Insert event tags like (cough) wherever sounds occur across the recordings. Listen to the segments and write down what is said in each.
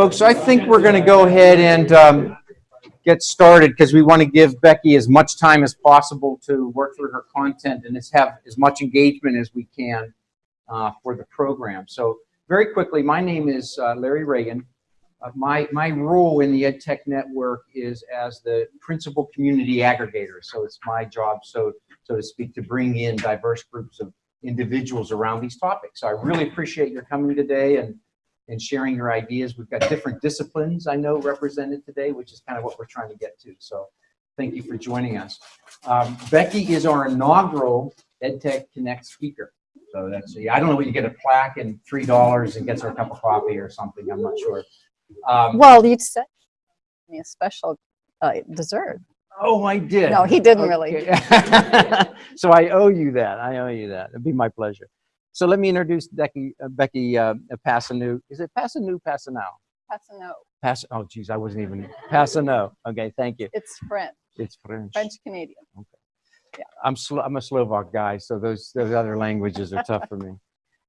Folks, I think we're going to go ahead and um, get started because we want to give Becky as much time as possible to work through her content and have as much engagement as we can uh, for the program. So very quickly, my name is uh, Larry Reagan. Uh, my, my role in the EdTech Network is as the principal community aggregator. So it's my job, so, so to speak, to bring in diverse groups of individuals around these topics. So I really appreciate your coming today and and sharing your ideas. We've got different disciplines I know represented today, which is kind of what we're trying to get to. So thank you for joining us. Um, Becky is our inaugural EdTech Connect speaker. So that's, yeah. I don't know, what you get a plaque and $3 and gets her a cup of coffee or something, I'm not sure. Um, Well, you said me a special uh, dessert. oh, I did. No, he didn't really. (laughs) So I owe you that. I owe you that. It'd be my pleasure. So let me introduce Becky, uh, Becky uh, Passanu. Is it Passanu, Passanow? No. Pass. Oh, geez, I wasn't even Passano. Okay, thank you. It's French, It's French. French Canadian. Okay. Yeah. I'm Slo- I'm a Slovak guy, so those those other languages are tough for me. (laughs)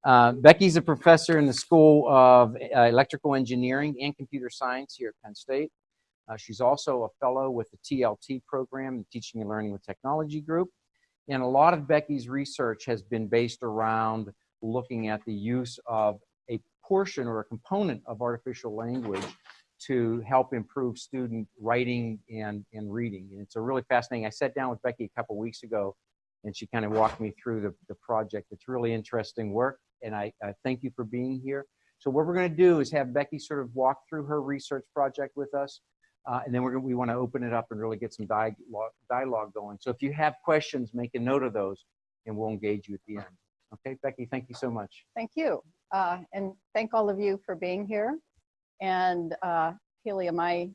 Uh, Becky's a professor in the School of uh, Electrical Engineering and Computer Science here at Penn State. Uh, she's also a fellow with the TLT program, the Teaching and Learning with Technology Group. And a lot of Becky's research has been based around looking at the use of a portion or a component of artificial language to help improve student writing and, and reading. And it's a really fascinating, I sat down with Becky a couple weeks ago and she kind of walked me through the, the project. It's really interesting work and I, I thank you for being here. So what we're gonna do is have Becky sort of walk through her research project with us. Uh, and then we're we wanna open it up and really get some dialogue, dialogue going. So if you have questions, make a note of those and we'll engage you at the end. Okay, Becky, thank you so much. Thank you. Uh, and thank all of you for being here. And uh, Haley, am I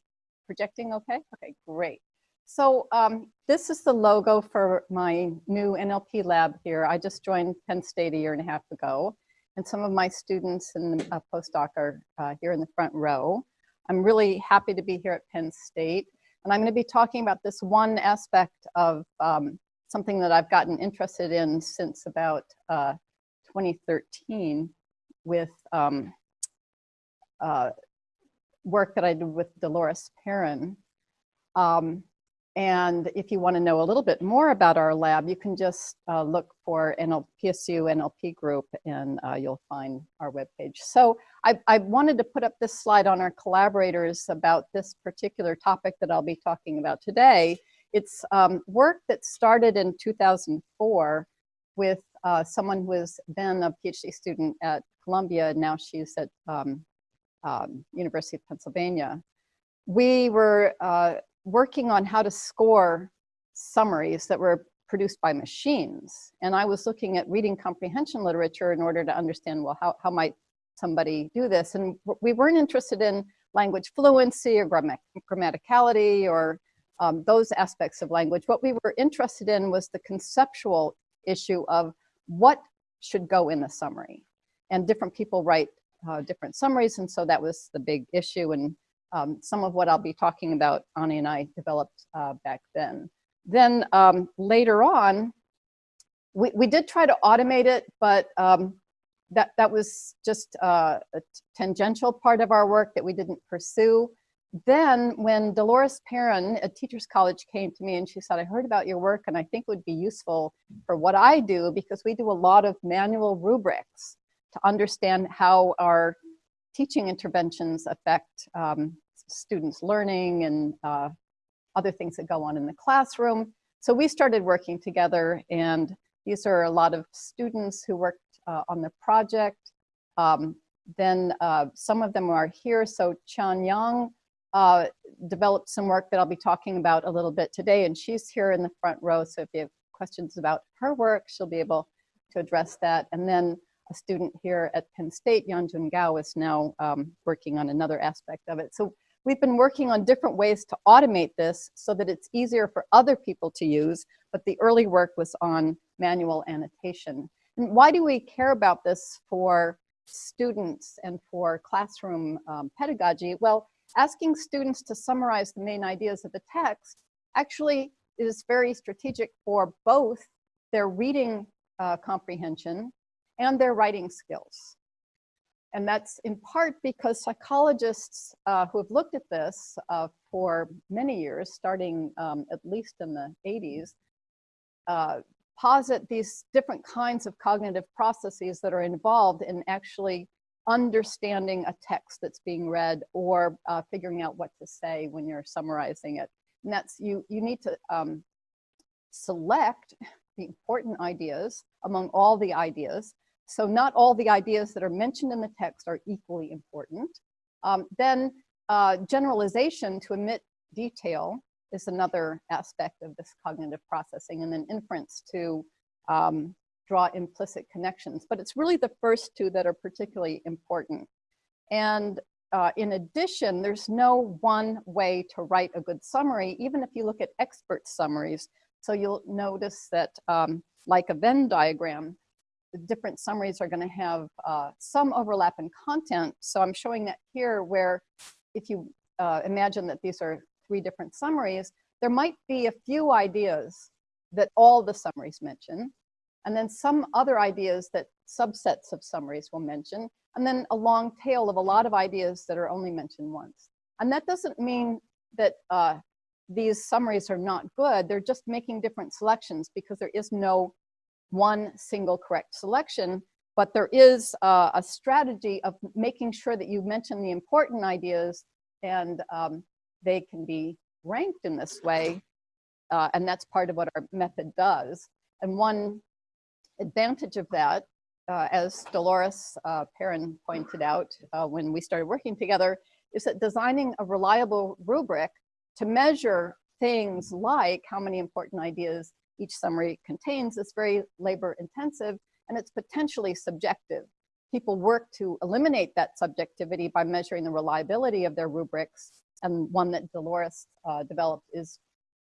projecting okay? Okay, great. So um, this is the logo for my new NLP lab here. I just joined Penn State a year and a half ago. And some of my students and uh, postdoc are uh, here in the front row. I'm really happy to be here at Penn State. And I'm going to be talking about this one aspect of um, something that I've gotten interested in since about uh, 2013 with um, uh, work that I did with Dolores Perin. Um, and if you want to know a little bit more about our lab, you can just uh, look for NL PSU NLP group and uh, you'll find our webpage. So I, I wanted to put up this slide on our collaborators about this particular topic that I'll be talking about today. It's um, work that started in 2004 with uh, someone who has been a PhD student at Columbia. And now she's at um, um, University of Pennsylvania. We were uh, working on how to score summaries that were produced by machines. And I was looking at reading comprehension literature in order to understand, well, how, how might somebody do this? And we weren't interested in language fluency or grammat grammaticality or um, those aspects of language. What we were interested in was the conceptual issue of what should go in the summary. And different people write uh, different summaries, and so that was the big issue. And um, some of what I'll be talking about, Ani and I developed uh, back then. Then um, later on, we, we did try to automate it, but um, that, that was just uh, a tangential part of our work that we didn't pursue. Then when Dolores Perin at Teachers College came to me and she said, I heard about your work and I think it would be useful for what I do because we do a lot of manual rubrics to understand how our teaching interventions affect um, students' learning and uh, other things that go on in the classroom. So we started working together and these are a lot of students who worked uh, on the project. Um, then uh, some of them are here. So Qian Yang uh, developed some work that I'll be talking about a little bit today and she's here in the front row. So if you have questions about her work, she'll be able to address that. And then a student here at Penn State, Yanjun Gao, is now um, working on another aspect of it. So we've been working on different ways to automate this so that it's easier for other people to use, but the early work was on manual annotation. And why do we care about this for students and for classroom um, pedagogy? Well, asking students to summarize the main ideas of the text actually is very strategic for both their reading uh, comprehension and their writing skills. and that's in part because psychologists uh, who have looked at this uh, for many years, starting um, at least in the 80s, uh, posit these different kinds of cognitive processes that are involved in actually understanding a text that's being read or uh, figuring out what to say when you're summarizing it. And that's you, you need to um, select the important ideas among all the ideas. So not all the ideas that are mentioned in the text are equally important. Um, then uh, generalization to omit detail is another aspect of this cognitive processing and then inference to um, draw implicit connections. But it's really the first two that are particularly important. And uh, in addition, there's no one way to write a good summary, even if you look at expert summaries. So you'll notice that um, like a Venn diagram, different summaries are gonna have uh, some overlap in content. So I'm showing that here where if you uh, imagine that these are three different summaries, there might be a few ideas that all the summaries mention, and then some other ideas that subsets of summaries will mention, and then a long tail of a lot of ideas that are only mentioned once. And that doesn't mean that uh, these summaries are not good, they're just making different selections because there is no one single correct selection, but there is uh, a strategy of making sure that you mention the important ideas and um, they can be ranked in this way. Uh, and that's part of what our method does. And one advantage of that, uh, as Dolores uh, Perin pointed out uh, when we started working together, is that designing a reliable rubric to measure things like how many important ideas each summary contains is very labor intensive and it's potentially subjective. People work to eliminate that subjectivity by measuring the reliability of their rubrics and one that Dolores uh, developed is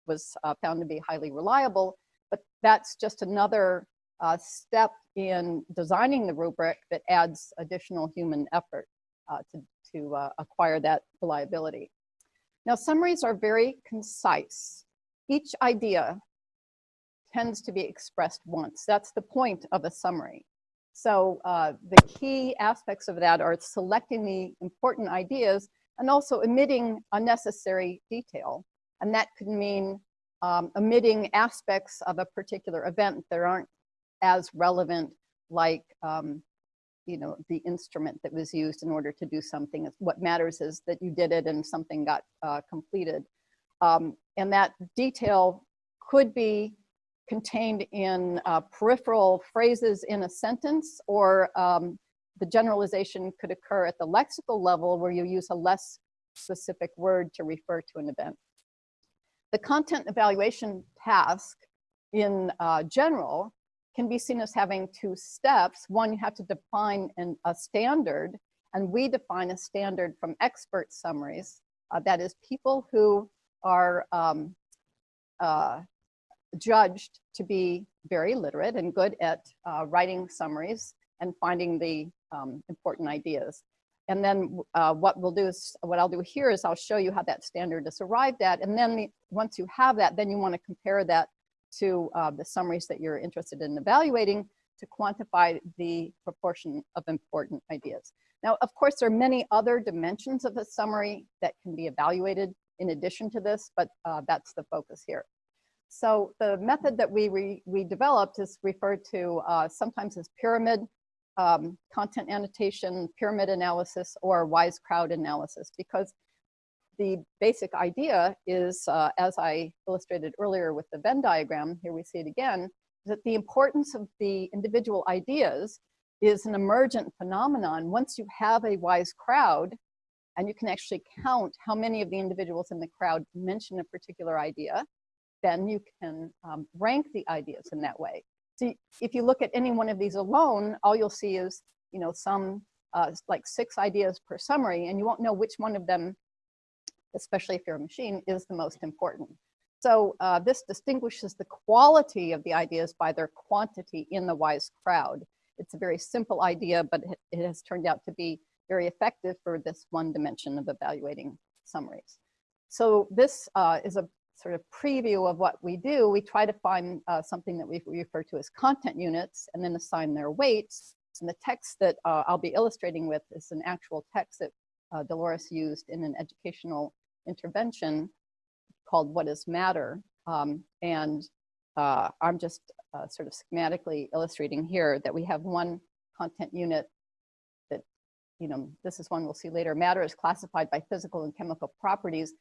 was uh, found to be highly reliable. But that's just another uh, step in designing the rubric that adds additional human effort uh, to, to uh, acquire that reliability. Now, summaries are very concise. Each idea tends to be expressed once. That's the point of a summary. So uh, the key aspects of that are selecting the important ideas and also omitting unnecessary detail. And that could mean um, omitting aspects of a particular event that aren't as relevant like um, you know, the instrument that was used in order to do something. What matters is that you did it and something got uh, completed. Um, and that detail could be contained in uh, peripheral phrases in a sentence or um, the generalization could occur at the lexical level where you use a less specific word to refer to an event. The content evaluation task in uh, general can be seen as having two steps. One, you have to define an, a standard, and we define a standard from expert summaries. Uh, that is people who are um, uh, judged to be very literate and good at uh, writing summaries and finding the um, important ideas. And then uh, what we'll do is, what I'll do here is I'll show you how that standard is arrived at. And then the, once you have that, then you wanna compare that to uh, the summaries that you're interested in evaluating to quantify the proportion of important ideas. Now, of course, there are many other dimensions of a summary that can be evaluated in addition to this, but uh, that's the focus here. So the method that we, re, we developed is referred to uh, sometimes as pyramid um, content annotation, pyramid analysis, or wise crowd analysis, because the basic idea is, uh, as I illustrated earlier with the Venn diagram, here we see it again, that the importance of the individual ideas is an emergent phenomenon. Once you have a wise crowd, and you can actually count how many of the individuals in the crowd mention a particular idea, then you can um, rank the ideas in that way. So if you look at any one of these alone, all you'll see is, you know, some uh, like six ideas per summary, and you won't know which one of them, especially if you're a machine, is the most important. So uh, this distinguishes the quality of the ideas by their quantity in the WISE crowd. It's a very simple idea, but it, has turned out to be very effective for this one dimension of evaluating summaries. So this uh, is a sort of preview of what we do, we try to find uh, something that we refer to as content units and then assign their weights. And the text that uh, I'll be illustrating with is an actual text that uh, Dolores used in an educational intervention called What is Matter? Um, and uh, I'm just uh, sort of schematically illustrating here that we have one content unit that, you know, this is one we'll see later. Matter is classified by physical and chemical properties.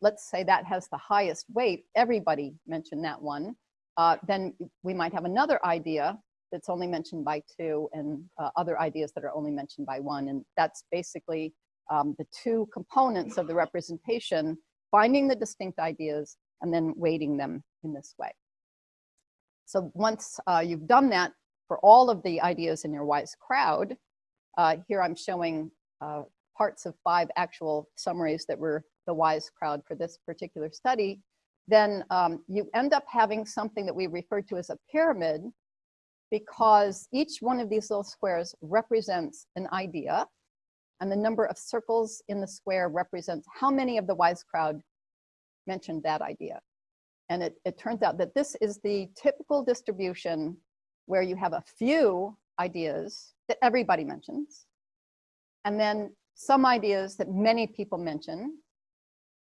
Let's say that has the highest weight. Everybody mentioned that one. Uh, then we might have another idea that's only mentioned by two and uh, other ideas that are only mentioned by one. And that's basically um, the two components of the representation, finding the distinct ideas and then weighting them in this way. So once uh, you've done that for all of the ideas in your WISE crowd, uh, here I'm showing uh, parts of five actual summaries that were the WISE crowd for this particular study, then um, you end up having something that we refer to as a pyramid because each one of these little squares represents an idea and the number of circles in the square represents how many of the WISE crowd mentioned that idea. And it, it turns out that this is the typical distribution where you have a few ideas that everybody mentions, and then some ideas that many people mention.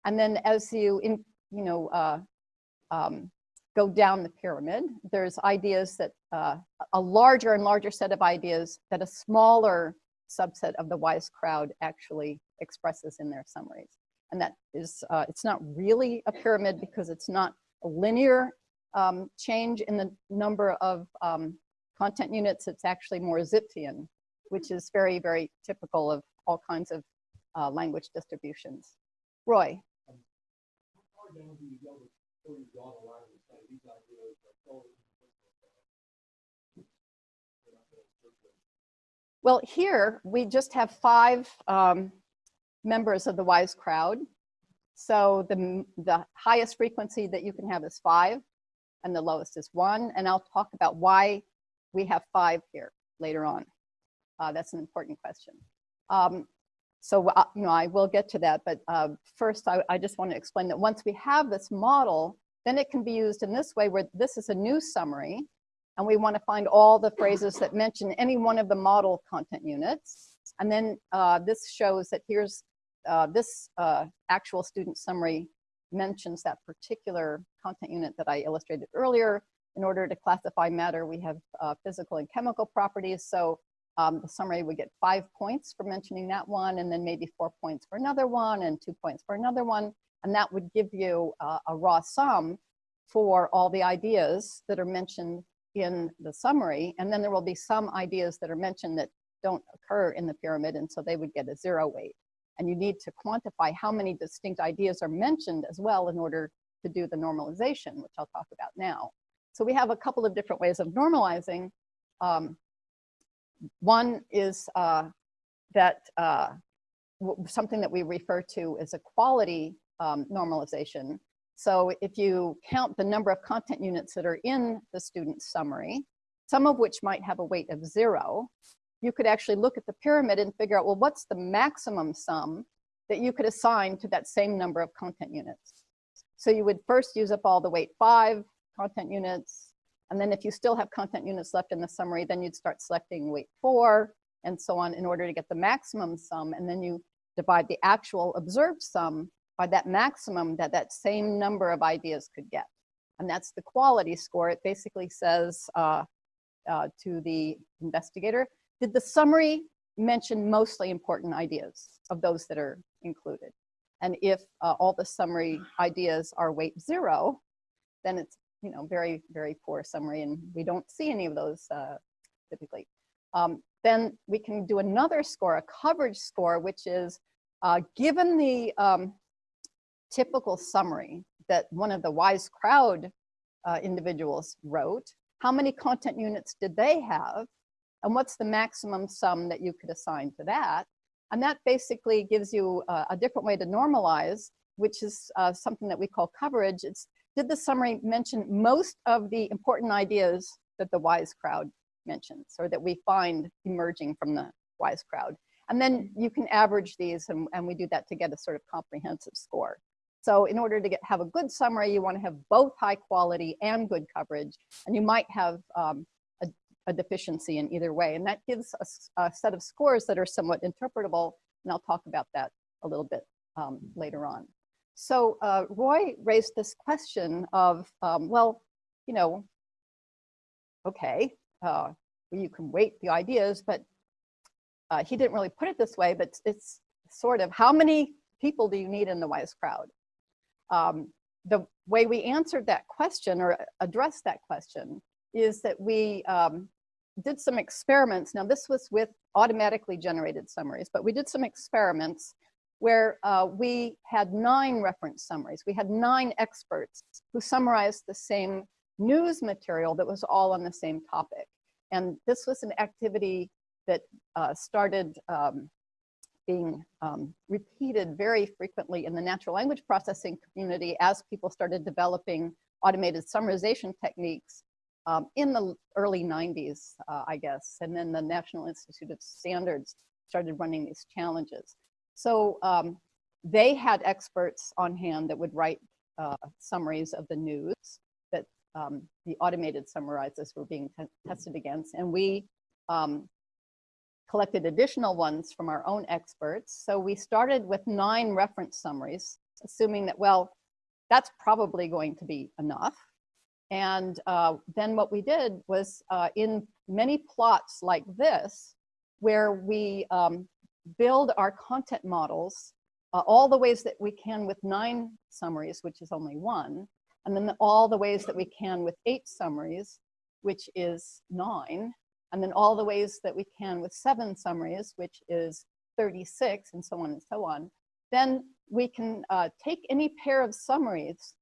And then as you, in, you know, uh, um, go down the pyramid, there's ideas that uh, a larger and larger set of ideas that a smaller subset of the wise crowd actually expresses in their summaries. And that is, uh, it's not really a pyramid because it's not a linear um, change in the number of um, content units. It's actually more Zipfian, which is very, very typical of all kinds of uh, language distributions. Roy. Well, here we just have five um, members of the WISE crowd. So the, the highest frequency that you can have is five and the lowest is one. And I'll talk about why we have five here later on. Uh, that's an important question. Um, so, uh, you know, I will get to that, but uh, first I, I just want to explain that once we have this model, then it can be used in this way where this is a new summary and we want to find all the phrases that mention any one of the model content units. And then uh, this shows that here's uh, this uh, actual student summary mentions that particular content unit that I illustrated earlier. In order to classify matter, we have uh, physical and chemical properties. So um, the summary would get five points for mentioning that one, and then maybe four points for another one, and two points for another one. And that would give you uh, a raw sum for all the ideas that are mentioned in the summary. And then there will be some ideas that are mentioned that don't occur in the pyramid, and so they would get a zero weight. And you need to quantify how many distinct ideas are mentioned as well in order to do the normalization, which I'll talk about now. So we have a couple of different ways of normalizing. Um, one is uh, that uh, something that we refer to as a quality um, normalization. So if you count the number of content units that are in the student summary, some of which might have a weight of zero, you could actually look at the pyramid and figure out, well, what's the maximum sum that you could assign to that same number of content units? So you would first use up all the weight five content units. And then if you still have content units left in the summary, then you'd start selecting weight four and so on in order to get the maximum sum. And then you divide the actual observed sum by that maximum that that same number of ideas could get. And that's the quality score. It basically says uh, uh, to the investigator, did the summary mention mostly important ideas of those that are included? And if uh, all the summary ideas are weight zero, then it's you know very, very poor summary and we don't see any of those uh, typically. Um, then we can do another score, a coverage score, which is uh, given the um, typical summary that one of the wise crowd uh, individuals wrote, how many content units did they have? and what's the maximum sum that you could assign to that. And that basically gives you uh, a different way to normalize, which is uh, something that we call coverage. It's did the summary mention most of the important ideas that the WISE crowd mentions or that we find emerging from the WISE crowd? And then you can average these and, and we do that to get a sort of comprehensive score. So in order to get have a good summary, you want to have both high quality and good coverage. And you might have um, a deficiency in either way. And that gives us a set of scores that are somewhat interpretable. And I'll talk about that a little bit um, later on. So uh, Roy raised this question of, um, well, you know, okay, uh, you can weight the ideas, but uh, he didn't really put it this way, but it's sort of how many people do you need in the wise crowd? Um, the way we answered that question or addressed that question is that we um, did some experiments. Now this was with automatically generated summaries, but we did some experiments where uh, we had nine reference summaries. We had nine experts who summarized the same news material that was all on the same topic. And this was an activity that uh, started um, being um, repeated very frequently in the natural language processing community as people started developing automated summarization techniques um, in the early 90s, uh, I guess. And then the National Institute of Standards started running these challenges. So um, they had experts on hand that would write uh, summaries of the news that um, the automated summarizers were being tested against. And we um, collected additional ones from our own experts. So we started with nine reference summaries, assuming that, well, that's probably going to be enough. And uh, then what we did was uh, in many plots like this, where we um, build our content models uh, all the ways that we can with nine summaries, which is only one, and then the, all the ways that we can with eight summaries, which is nine, and then all the ways that we can with seven summaries, which is 36, and so on and so on, then we can uh, take any pair of summaries,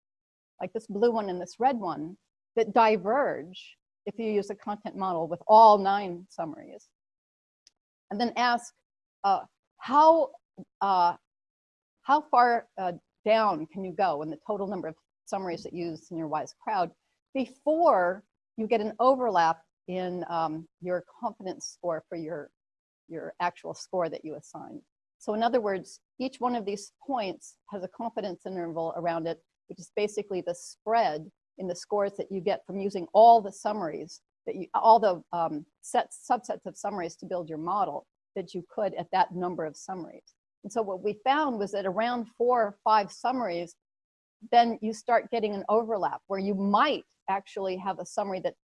like this blue one and this red one, that diverge if you use a content model with all nine summaries, and then ask uh, how, uh, how far uh, down can you go in the total number of summaries that you use in your WISE crowd before you get an overlap in um, your confidence score for your, your actual score that you assign. So in other words, each one of these points has a confidence interval around it, which is basically the spread in the scores that you get from using all the summaries that you, all the um, sets, subsets of summaries to build your model that you could at that number of summaries. And so what we found was that around four or five summaries, then you start getting an overlap where you might actually have a summary that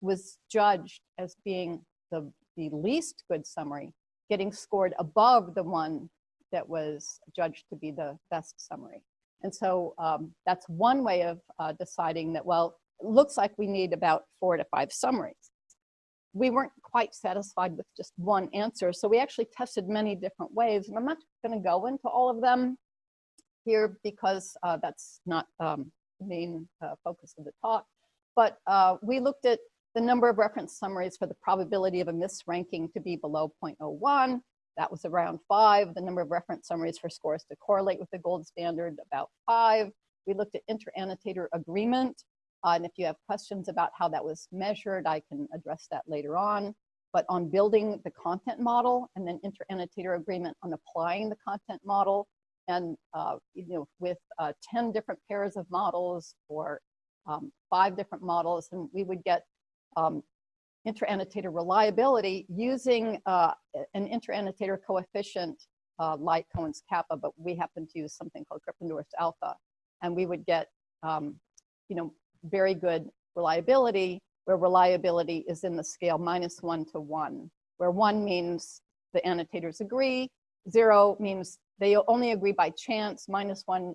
was judged as being the, the least good summary, getting scored above the one that was judged to be the best summary. And so um, that's one way of uh, deciding that, well, it looks like we need about four to five summaries. We weren't quite satisfied with just one answer, so we actually tested many different ways, and I'm not gonna go into all of them here because uh, that's not um, the main uh, focus of the talk. But uh, we looked at the number of reference summaries for the probability of a misranking to be below 0.01. That was around five. The number of reference summaries for scores to correlate with the gold standard, about five. We looked at inter-annotator agreement. Uh, and if you have questions about how that was measured, I can address that later on. But on building the content model and then inter-annotator agreement on applying the content model and uh, you know with uh, 10 different pairs of models or um, five different models, and we would get um, inter-annotator reliability using uh, an inter-annotator coefficient uh, like Cohen's kappa, but we happen to use something called Krippendorff's alpha. And we would get, um, you know, very good reliability where reliability is in the scale minus one to one, where one means the annotators agree, zero means they only agree by chance, minus one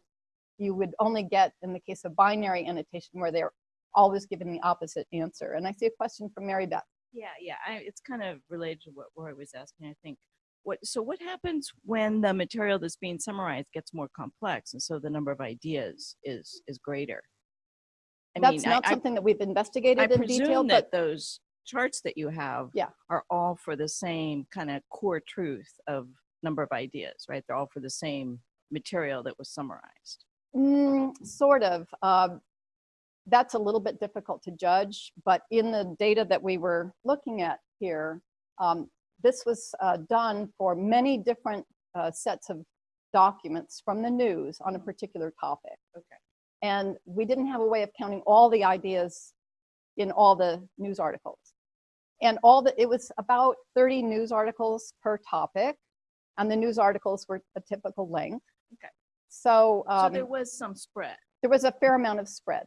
you would only get in the case of binary annotation where they're always given the opposite answer. And I see a question from Mary Beth. Yeah, yeah, I, it's kind of related to what Roy was asking, I think. What, so what happens when the material that's being summarized gets more complex and so the number of ideas is is greater? I That's mean, not I, something that we've I, I investigated in detail, presume that but those charts that you have Yeah. are all for the same kind of core truth of number of ideas, right? They're all for the same material that was summarized. mm, sort of. Um, that's a little bit difficult to judge, but in the data that we were looking at here, um, this was uh, done for many different uh, sets of documents from the news on a particular topic. Okay. And we didn't have a way of counting all the ideas in all the news articles. and all the, it was about 30 news articles per topic. And the news articles were a typical length. Okay. So, So um, there was some spread. there was a fair amount of spread.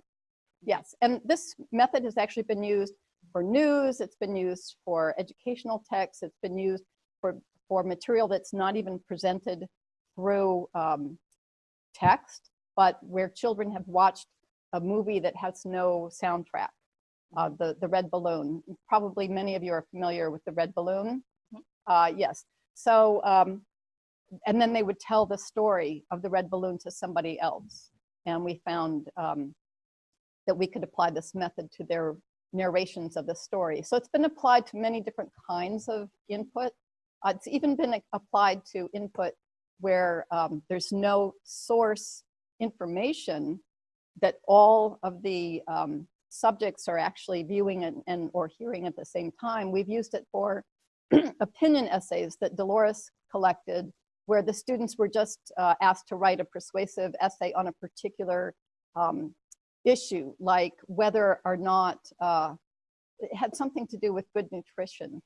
Yes, and this method has actually been used for news, it's been used for educational texts, it's been used for, for material that's not even presented through um, text, but where children have watched a movie that has no soundtrack. Uh, the, the red balloon, probably many of you are familiar with the red balloon. Uh, yes, so, um, and then they would tell the story of the red balloon to somebody else. And we found um, that we could apply this method to their narrations of the story. So it's been applied to many different kinds of input. Uh, it's even been applied to input where um, there's no source information that all of the um, subjects are actually viewing and, and or hearing at the same time. We've used it for (clears throat) opinion essays that Dolores collected where the students were just uh, asked to write a persuasive essay on a particular um, issue, like whether or not uh, it had something to do with good nutrition.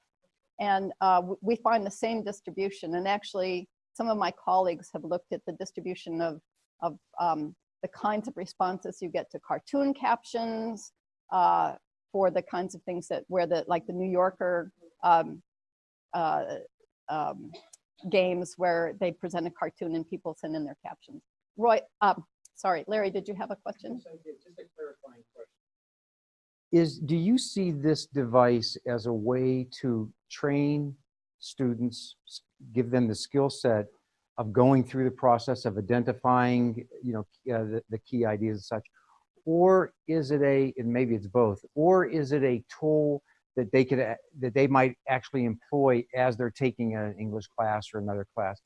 And uh, we find the same distribution. And actually, some of my colleagues have looked at the distribution of, of um, the kinds of responses you get to cartoon captions uh, for the kinds of things that where the like the New Yorker um, uh, um, games where they present a cartoon and people send in their captions. Roy, um, sorry, Larry, did you have a question? Is, do you see this device as a way to train students, give them the skill set of going through the process of identifying, you know, uh, the, the key ideas and such? Or is it a, and maybe it's both, or is it a tool that they could, that they might actually employ as they're taking an English class or another class?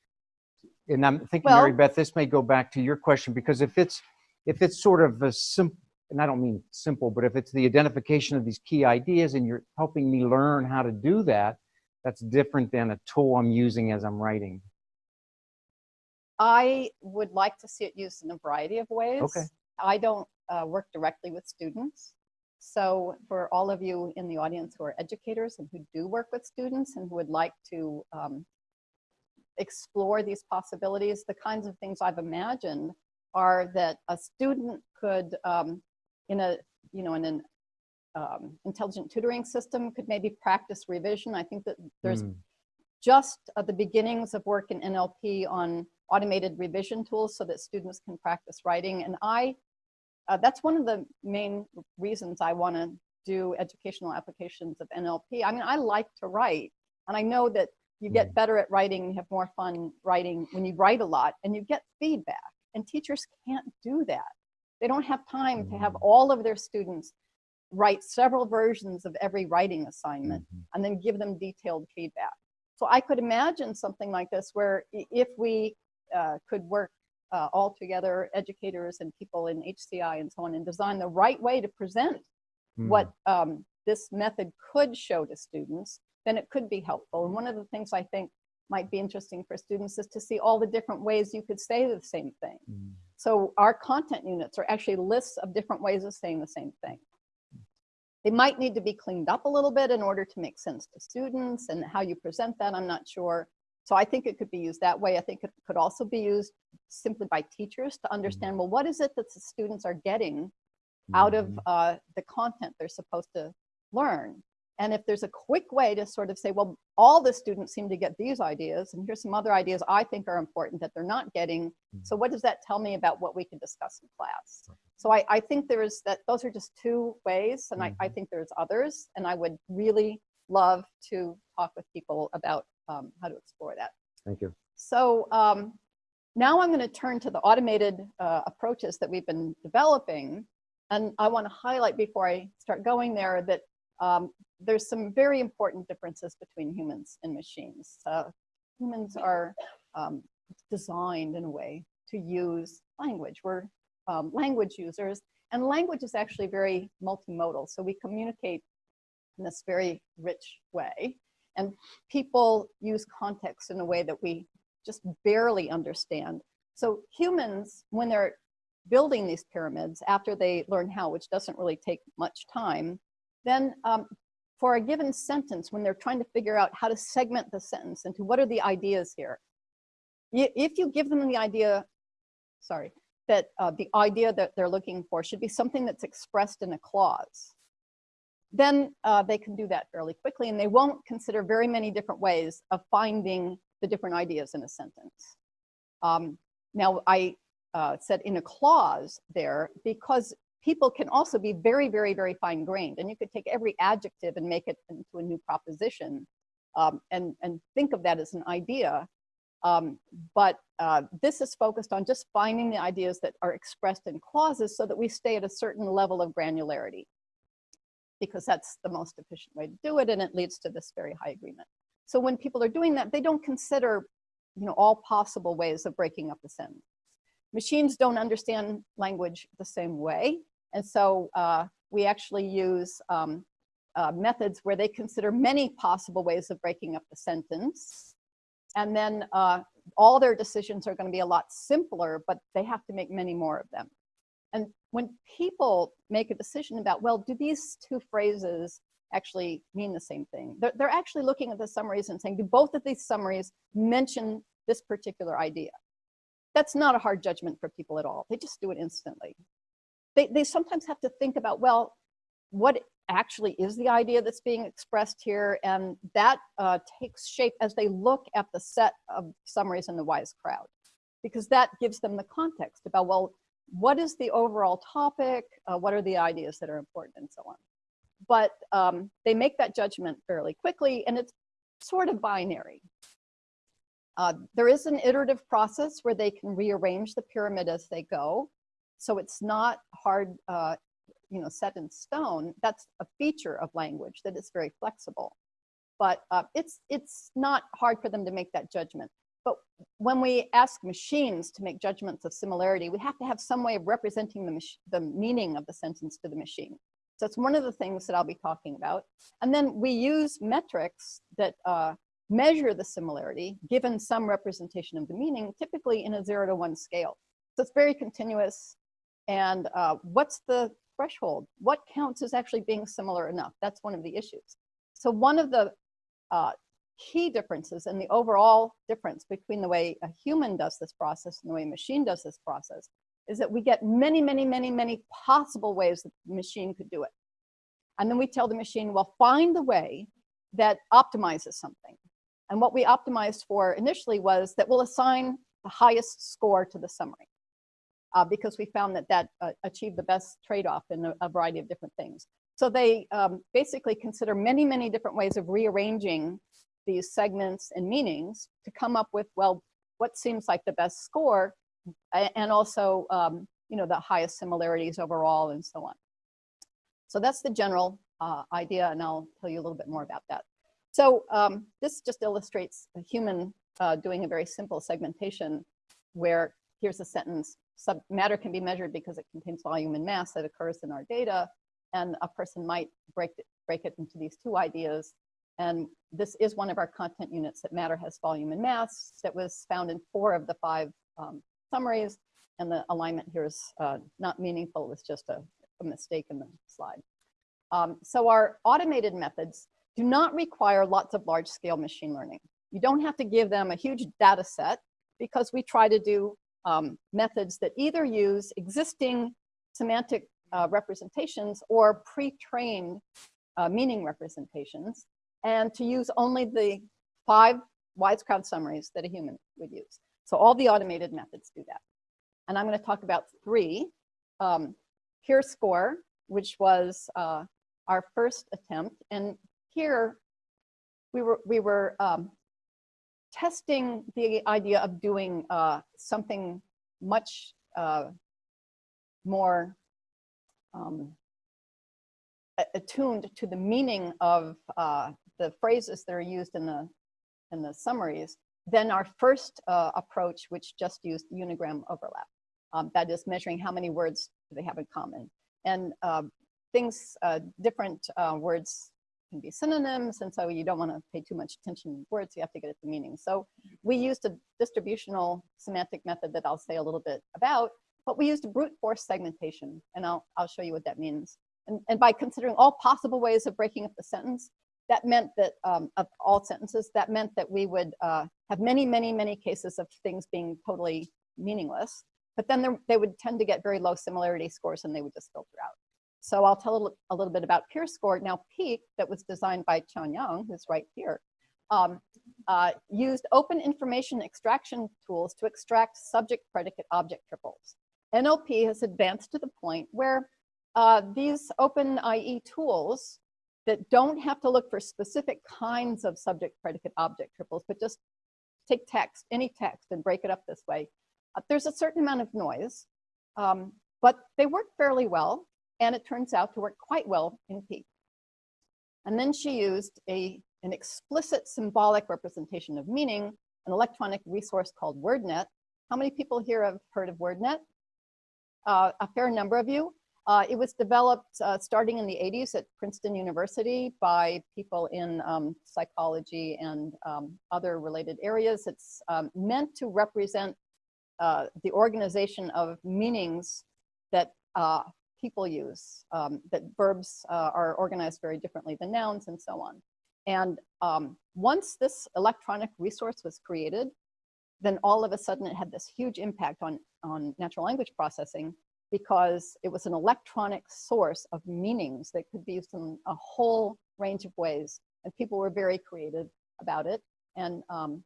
And I'm thinking, Mary Beth, this may go back to your question, because if it's, if it's sort of a simple, and I don't mean simple, but if it's the identification of these key ideas and you're helping me learn how to do that, that's different than a tool I'm using as I'm writing. I would like to see it used in a variety of ways. Okay. I don't uh, work directly with students. So for all of you in the audience who are educators and who do work with students and who would like to um, explore these possibilities, the kinds of things I've imagined are that a student could, um, in a, you know, in an um, intelligent tutoring system, could maybe practice revision. I think that there's Mm, just at the beginnings of work in NLP on automated revision tools so that students can practice writing. And I, uh, that's one of the main reasons I want to do educational applications of NLP. I mean, I like to write, and I know that you get better at writing, you have more fun writing when you write a lot, and you get feedback. And teachers can't do that. They don't have time to have Mm. all of their students write several versions of every writing assignment mhm. and then give them detailed feedback. So I could imagine something like this where if we uh, could work uh, all together, educators and people in HCI and so on, and design the right way to present Mm. what um, this method could show to students, then it could be helpful. And one of the things I think might be interesting for students is to see all the different ways you could say the same thing. Mm. So our content units are actually lists of different ways of saying the same thing. They might need to be cleaned up a little bit in order to make sense to students and how you present that, I'm not sure. So I think it could be used that way. I think it could also be used simply by teachers to understand, well, what is it that the students are getting out of Mhm. uh, the content they're supposed to learn. And if there's a quick way to sort of say, well, all the students seem to get these ideas, and here's some other ideas I think are important that they're not getting. So what does that tell me about what we can discuss in class? So I, I think there is that, those are just two ways, and I, I Mhm. think there's others, and I would really love to talk with people about um, how to explore that. Thank you. So um, now I'm going to turn to the automated uh, approaches that we've been developing. And I want to highlight before I start going there that um, there's some very important differences between humans and machines. Uh, humans are um, designed in a way to use language. We're um, language users, and language is actually very multimodal. So we communicate in this very rich way. And people use context in a way that we just barely understand. So humans, when they're building these pyramids, after they learn how, which doesn't really take much time, then um, for a given sentence, when they're trying to figure out how to segment the sentence into what are the ideas here, if you give them the idea, sorry, that uh, the idea that they're looking for should be something that's expressed in a clause, then uh, they can do that fairly quickly and they won't consider very many different ways of finding the different ideas in a sentence. Um, now, I uh, said in a clause there because people can also be very, very, very fine grained and you could take every adjective and make it into a new proposition um, and, and think of that as an idea. Um, but uh, this is focused on just finding the ideas that are expressed in clauses so that we stay at a certain level of granularity because that's the most efficient way to do it and it leads to this very high agreement. So when people are doing that, they don't consider you know, all possible ways of breaking up the sentence. Machines don't understand language the same way. And so uh, we actually use um, uh, methods where they consider many possible ways of breaking up the sentence. And then uh, all their decisions are gonna be a lot simpler, but they have to make many more of them. And when people make a decision about, well, do these two phrases actually mean the same thing? They're, they're actually looking at the summaries and saying, do both of these summaries mention this particular idea? That's not a hard judgment for people at all. They just do it instantly. They, they sometimes have to think about, well, what actually is the idea that's being expressed here? And that uh, takes shape as they look at the set of summaries in the WISE crowd, because that gives them the context about, well, what is the overall topic? Uh, what are the ideas that are important and so on? But um, they make that judgment fairly quickly and it's sort of binary. Uh, there is an iterative process where they can rearrange the pyramid as they go. So it's not hard, uh, you know, set in stone. That's a feature of language that it's very flexible. But uh, it's, it's not hard for them to make that judgment. But when we ask machines to make judgments of similarity, we have to have some way of representing the, the meaning of the sentence to the machine. So it's one of the things that I'll be talking about. And then we use metrics that uh, measure the similarity given some representation of the meaning, typically in a zero to one scale. So it's very continuous. And uh, what's the threshold? What counts as actually being similar enough? That's one of the issues. So one of the uh, key differences and the overall difference between the way a human does this process and the way a machine does this process is that we get many, many, many, many possible ways that the machine could do it. And then we tell the machine, well, find the way that optimizes something. And what we optimized for initially was that we'll assign the highest score to the summary uh, because we found that that uh, achieved the best trade-off in a, a, variety of different things. So they um, basically consider many, many different ways of rearranging these segments and meanings to come up with, well, what seems like the best score and also, um, you know, the highest similarities overall and so on. So that's the general uh, idea, and I'll tell you a little bit more about that. So um, this just illustrates a human uh, doing a very simple segmentation where here's a sentence, Sub matter can be measured because it contains volume and mass that occurs in our data, and a person might break it, break it into these two ideas. And this is one of our content units that matter has volume and mass that was found in four of the five um, summaries. And the alignment here is uh, not meaningful, It's just a, a mistake in the slide. Um, so our automated methods do not require lots of large scale machine learning. You don't have to give them a huge data set because we try to do um, methods that either use existing semantic uh, representations or pre-trained uh, meaning representations and to use only the five WISE crowd summaries that a human would use. So all the automated methods do that. And I'm going to talk about three. Um, score, which was uh, our first attempt. And here we were, we were um, testing the idea of doing uh, something much uh, more um, attuned to the meaning of uh, the phrases that are used in the in the summaries than our first uh, approach, which just used unigram overlap. Um, that is measuring how many words they have in common. And uh, things, uh, different words can be synonyms, and so you don't want to pay too much attention to words, you have to get at the meaning. So we used a distributional semantic method that I'll say a little bit about, but we used brute force segmentation, and I'll, I'll show you what that means And, and by considering all possible ways of breaking up the sentence, that meant that, um, of all sentences, that meant that we would uh, have many, many, many cases of things being totally meaningless. But then there, they would tend to get very low similarity scores and they would just filter out. So I'll tell a little, a little bit about PyrScore. Now, Peak, that was designed by Qian Yang, who's right here, um, uh, used open information extraction tools to extract subject predicate object triples. NLP has advanced to the point where uh, these open IE tools that don't have to look for specific kinds of subject predicate object triples, but just take text, any text and break it up this way. Uh, there's a certain amount of noise, um, but they work fairly well. And it turns out to work quite well in Peak. And then she used a, an explicit symbolic representation of meaning, an electronic resource called WordNet. How many people here have heard of WordNet? Uh, a fair number of you. Uh, it was developed uh, starting in the 80s at Princeton University by people in um, psychology and um, other related areas. It's um, meant to represent uh, the organization of meanings that uh, people use, um, that verbs uh, are organized very differently than nouns and so on. And um, once this electronic resource was created, then all of a sudden it had this huge impact on, on natural language processing because it was an electronic source of meanings that could be used in a whole range of ways. And people were very creative about it. And um,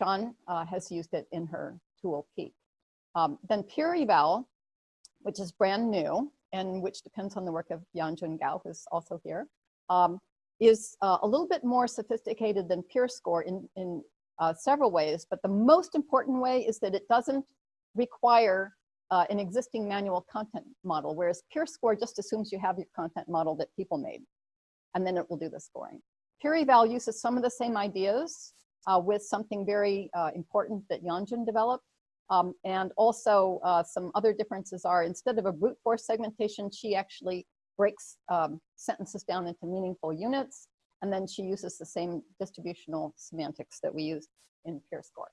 Qian uh, has used it in her tool Peak. Um, then PyrEval, which is brand new and which depends on the work of Yanjun Gao, who's also here, um, is uh, a little bit more sophisticated than PyrScore in, in uh, several ways. But the most important way is that it doesn't require uh, an existing manual content model, whereas PyrScore just assumes you have your content model that people made, and then it will do the scoring. PyrEval uses some of the same ideas uh, with something very uh, important that Yanjun developed. Um, and also uh, some other differences are instead of a brute force segmentation, she actually breaks um, sentences down into meaningful units. And then she uses the same distributional semantics that we use in PyrScore.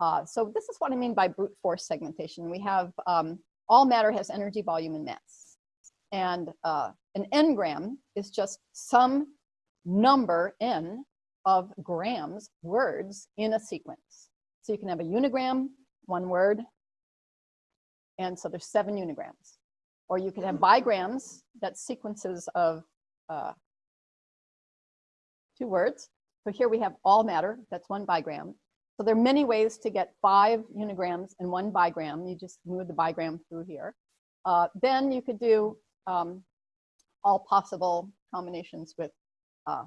Uh, so this is what I mean by brute force segmentation. We have um, all matter has energy, volume, and mass. And uh, an n-gram is just some number n of grams, words in a sequence. So you can have a unigram, one word, and so there's seven unigrams. Or you could have bigrams, that's sequences of uh, two words. So here we have all matter, that's one bigram. So there are many ways to get five unigrams and one bigram. You just move the bigram through here. Uh, then you could do um, all possible combinations with uh,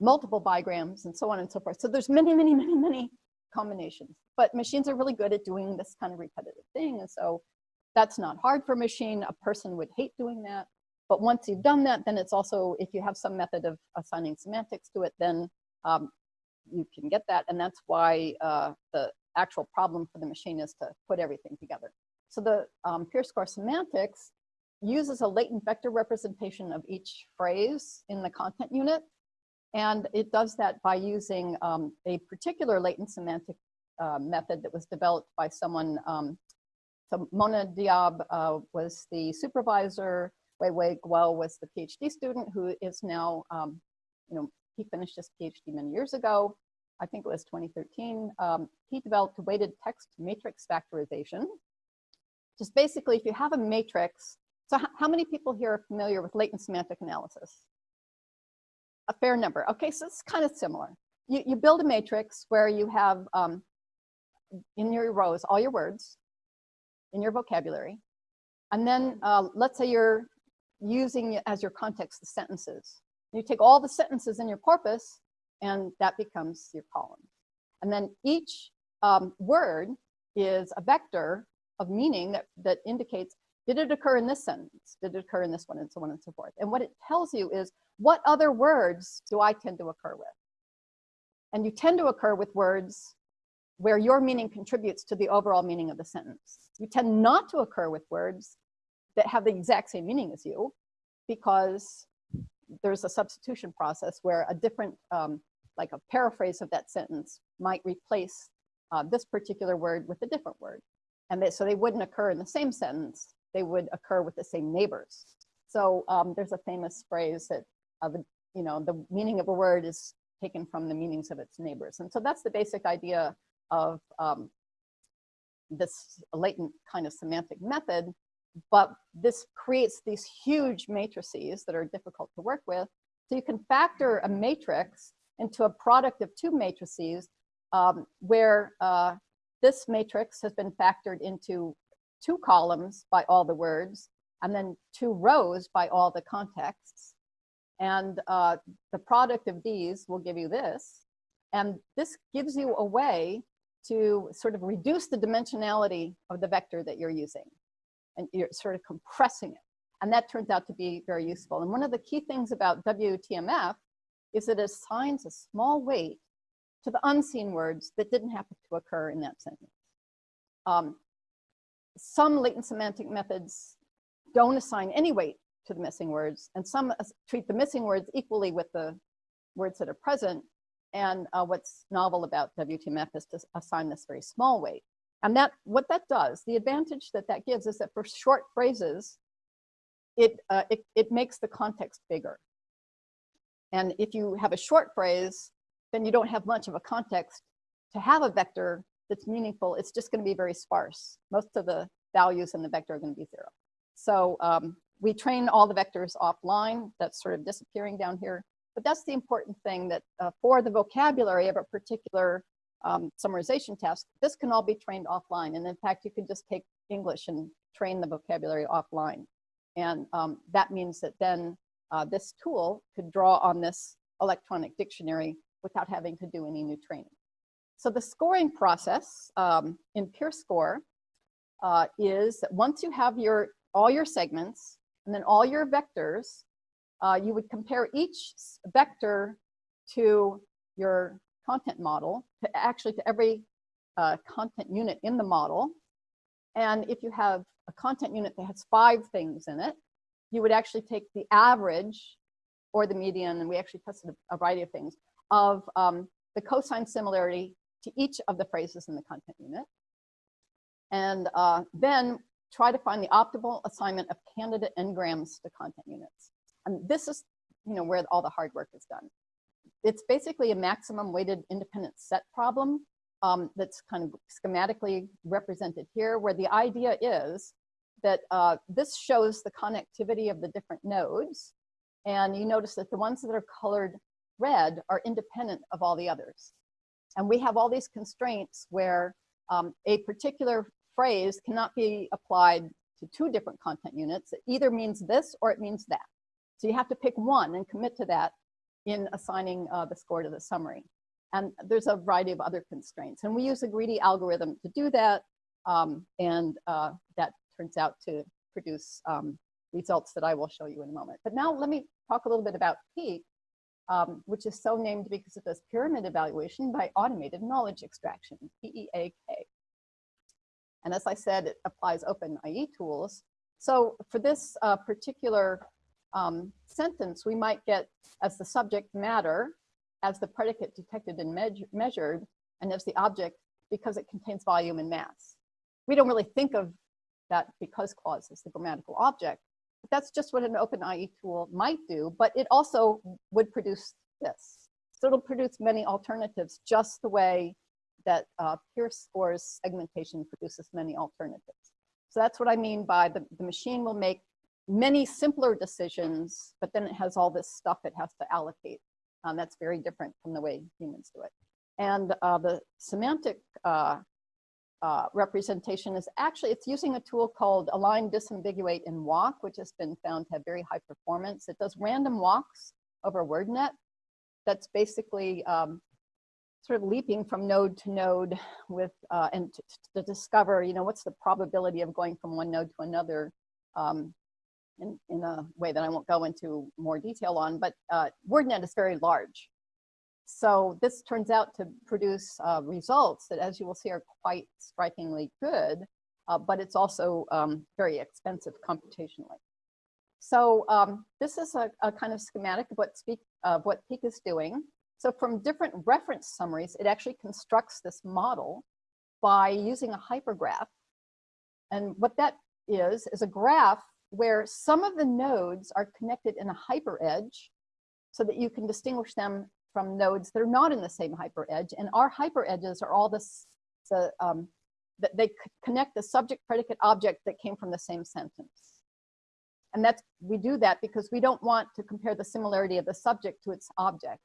multiple bigrams and so on and so forth. So there's many, many, many, many combinations. But machines are really good at doing this kind of repetitive thing. And so that's not hard for a machine. A person would hate doing that. But once you've done that, then it's also, if you have some method of assigning semantics to it, then um, you can get that. And that's why uh, the actual problem for the machine is to put everything together. So the um, Score semantics uses a latent vector representation of each phrase in the content unit. And it does that by using um, a particular latent semantic uh, method that was developed by someone. Um, so Mona Diab uh, was the supervisor, Wei Wei Guo was the PhD student who is now, um, you know, he finished his PhD many years ago. I think it was 2013. Um, he developed weighted text matrix factorization. Just basically, if you have a matrix, so how many people here are familiar with latent semantic analysis? A fair number. Okay, so it's kind of similar. You, you build a matrix where you have um, in your rows all your words in your vocabulary. And then uh, let's say you're using as your context the sentences. You take all the sentences in your corpus and that becomes your column. And then each um, word is a vector of meaning that, that indicates, did it occur in this sentence? Did it occur in this one? And so on and so forth. And what it tells you is, what other words do I tend to occur with? And you tend to occur with words where your meaning contributes to the overall meaning of the sentence. You tend not to occur with words that have the exact same meaning as you because there's a substitution process where a different, um, like a paraphrase of that sentence might replace uh, this particular word with a different word. And they, so they wouldn't occur in the same sentence, they would occur with the same neighbors. So um, there's a famous phrase that, the, you know, the meaning of a word is taken from the meanings of its neighbors. And so that's the basic idea of um, this latent kind of semantic method. But this creates these huge matrices that are difficult to work with. So you can factor a matrix into a product of two matrices um, where uh, this matrix has been factored into two columns by all the words and then two rows by all the contexts. And uh, the product of these will give you this. And this gives you a way to sort of reduce the dimensionality of the vector that you're using. And you're sort of compressing it. And that turns out to be very useful. And one of the key things about WTMF is it assigns a small weight to the unseen words that didn't happen to occur in that sentence. Um, some latent semantic methods don't assign any weight to the missing words, and some treat the missing words equally with the words that are present. And uh, what's novel about WTMF is to assign this very small weight. And that what that does, the advantage that that gives is that for short phrases, it, uh, it, it makes the context bigger. And if you have a short phrase, then you don't have much of a context to have a vector that's meaningful. It's just going to be very sparse. Most of the values in the vector are going to be zero. So um, we train all the vectors offline. That's sort of disappearing down here. But that's the important thing that uh, for the vocabulary of a particular um, summarization task, this can all be trained offline. And in fact, you can just take English and train the vocabulary offline. And um, that means that then uh, this tool could draw on this electronic dictionary without having to do any new training. So the scoring process um, in PyrScore uh, is that once you have your all your segments and then all your vectors, uh, you would compare each vector to your content model, to actually to every uh, content unit in the model. And if you have a content unit that has five things in it, you would actually take the average or the median, and we actually tested a variety of things, of um, the cosine similarity to each of the phrases in the content unit. And uh, then try to find the optimal assignment of candidate n-grams to content units. And this is you know, where all the hard work is done. It's basically a maximum weighted independent set problem um, that's kind of schematically represented here, where the idea is that uh, this shows the connectivity of the different nodes. And you notice that the ones that are colored red are independent of all the others. And we have all these constraints where um, a particular phrase cannot be applied to two different content units. It either means this or it means that. So you have to pick one and commit to that in assigning uh, the score to the summary. And there's a variety of other constraints. And we use a greedy algorithm to do that. Um, and uh, that turns out to produce um, results that I will show you in a moment. But now let me talk a little bit about PEAK, um, which is so named because of this pyramid evaluation by automated knowledge extraction, P-E-A-K. And as I said, it applies OpenIE tools. So for this uh, particular um, sentence, we might get as the subject matter, as the predicate detected and me measured, and as the object because it contains volume and mass. We don't really think of that because clause is the grammatical object, but that's just what an OpenIE tool might do, but it also would produce this. So it'll produce many alternatives just the way that uh, PyrScore's segmentation produces many alternatives. So that's what I mean by the, the machine will make many simpler decisions, but then it has all this stuff it has to allocate. Um, that's very different from the way humans do it. And uh, the semantic uh, uh, representation is actually, it's using a tool called align, disambiguate, and walk, which has been found to have very high performance. It does random walks over WordNet. That's basically um, sort of leaping from node to node with uh, and to, to, discover, you know, what's the probability of going from one node to another um, in, in a way that I won't go into more detail on, but uh, WordNet is very large. So this turns out to produce uh, results that, as you will see, are quite strikingly good, uh, but it's also um, very expensive computationally. So um, this is a, a, kind of schematic of what, speak, of what Peak is doing. So from different reference summaries, it actually constructs this model by using a hypergraph. And what that is, is a graph where some of the nodes are connected in a hyperedge so that you can distinguish them from nodes that are not in the same hyperedge. And our hyperedges are all this, the, um, that they connect the subject predicate object that came from the same sentence. And that's, we do that because we don't want to compare the similarity of the subject to its object.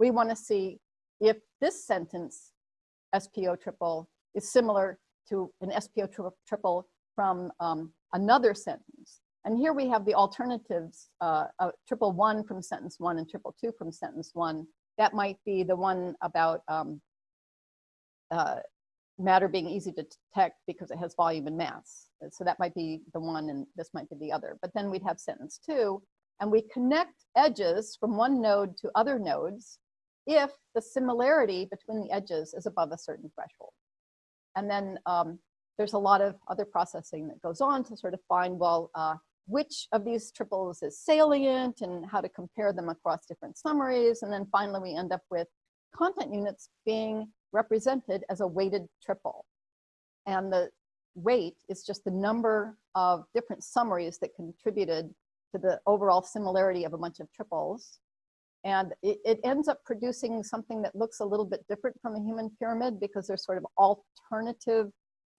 We want to see if this sentence, SPO triple, is similar to an SPO tri- triple from um, another sentence. And here we have the alternatives, uh, uh, triple one from sentence one and triple two from sentence one. That might be the one about um, uh, matter being easy to detect because it has volume and mass. So that might be the one and this might be the other. But then we'd have sentence two, and we connect edges from one node to other nodes if the similarity between the edges is above a certain threshold. And then um, there's a lot of other processing that goes on to sort of find, well, uh, which of these triples is salient and how to compare them across different summaries. And then finally, we end up with content units being represented as a weighted triple. And the weight is just the number of different summaries that contributed to the overall similarity of a bunch of triples. And it, it ends up producing something that looks a little bit different from a human pyramid because there's sort of alternative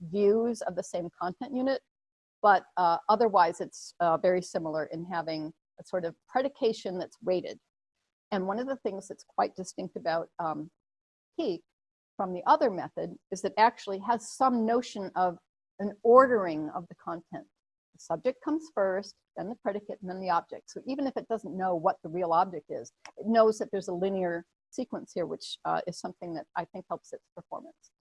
views of the same content unit. But uh, otherwise, it's uh, very similar in having a sort of predication that's weighted. And one of the things that's quite distinct about um, Peak from the other method is that actually has some notion of an ordering of the content. Subject comes first, then the predicate, and then the object. So even if it doesn't know what the real object is, it knows that there's a linear sequence here, which uh, is something that I think helps its performance.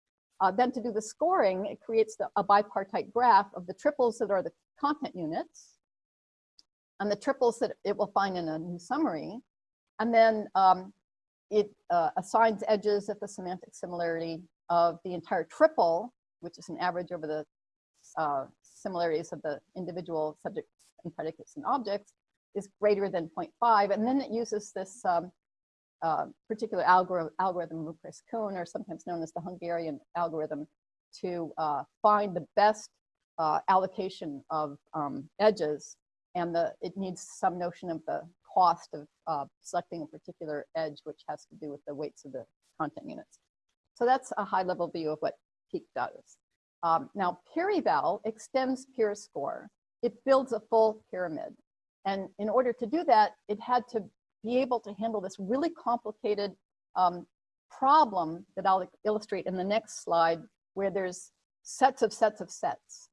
Uh, then to do the scoring, it creates the, a bipartite graph of the triples that are the content units and the triples that it will find in a new summary. And then um, it uh, assigns edges if the semantic similarity of the entire triple, which is an average over the uh, similarities of the individual subjects and predicates and objects, is greater than 0.5. And then it uses this um, uh, particular algorithm, algorithm Rupert-Kuhn, or sometimes known as the Hungarian algorithm, to uh, find the best uh, allocation of um, edges. And the, it needs some notion of the cost of uh, selecting a particular edge, which has to do with the weights of the content units. So that's a high level view of what Peak does. Um, now, PyrEval extends PyrScore. It builds a full pyramid. And in order to do that, it had to be able to handle this really complicated um, problem that I'll illustrate in the next slide, where there's sets of sets of sets.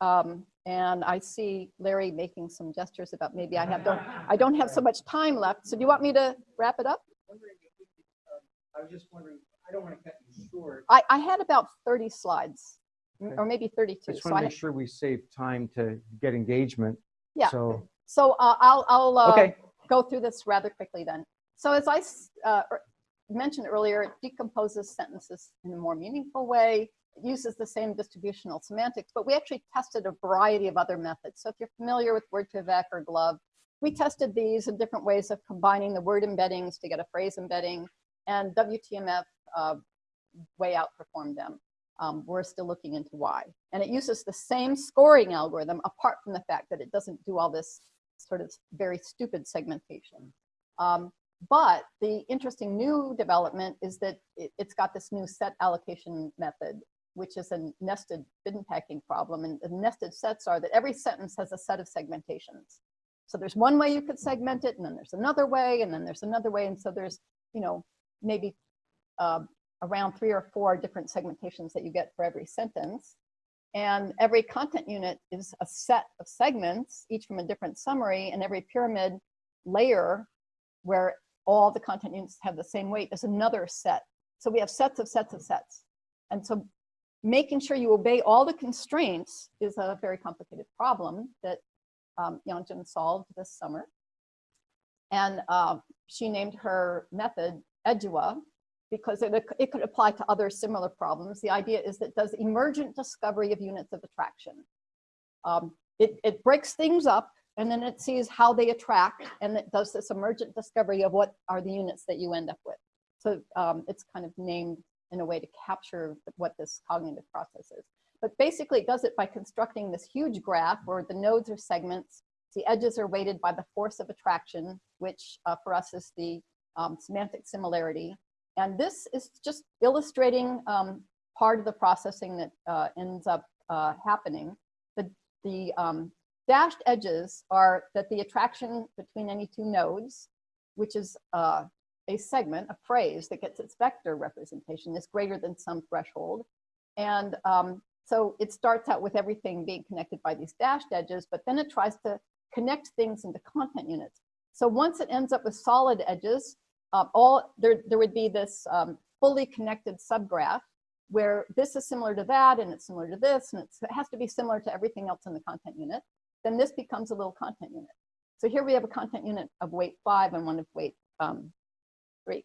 Um, and I see Larry making some gestures about maybe I have don't I don't have so much time left. So do you want me to wrap it up? wondering if we could, I was just wondering, I don't want to cut you short. I, I had about 30 slides. Or maybe 32. I just want to make sure we save time to get engagement. Yeah. So, so uh, I'll I'll uh, okay, go through this rather quickly then. So as I uh, er- mentioned earlier, it decomposes sentences in a more meaningful way. It uses the same distributional semantics, but we actually tested a variety of other methods. So if you're familiar with Word2Vec or GloVe, we tested these in different ways of combining the word embeddings to get a phrase embedding, and WTMF uh, way outperformed them. Um, we're still looking into why. And it uses the same scoring algorithm, apart from the fact that it doesn't do all this sort of very stupid segmentation. Um, but the interesting new development is that it, has got this new set allocation method, which is a nested bin packing problem. And the nested sets are that every sentence has a set of segmentations. So there's one way you could segment it, and then there's another way, and then there's another way. And so there's, you know, maybe uh, around three or four different segmentations that you get for every sentence. And every content unit is a set of segments, each from a different summary, and every pyramid layer where all the content units have the same weight is another set. So we have sets of sets of sets. And so making sure you obey all the constraints is a very complicated problem that um, Yanjun solved this summer. And uh, she named her method EDUA, because it, it could apply to other similar problems. The idea is that does emergent discovery of units of attraction. Um, it, it breaks things up and then it sees how they attract and it does this emergent discovery of what are the units that you end up with. So um, it's kind of named in a way to capture what this cognitive process is. but basically it does it by constructing this huge graph where the nodes are segments, the edges are weighted by the force of attraction, which uh, for us is the um, semantic similarity. And this is just illustrating um, part of the processing that uh, ends up uh, happening. The, the um, dashed edges are that the attraction between any two nodes, which is uh, a segment, a phrase that gets its vector representation is greater than some threshold. And um, so it starts out with everything being connected by these dashed edges, but then it tries to connect things into content units. So once it ends up with solid edges, uh, all there, there would be this um, fully connected subgraph where this is similar to that and it's similar to this and it has to be similar to everything else in the content unit. Then this becomes a little content unit. So here we have a content unit of weight five and one of weight um, three.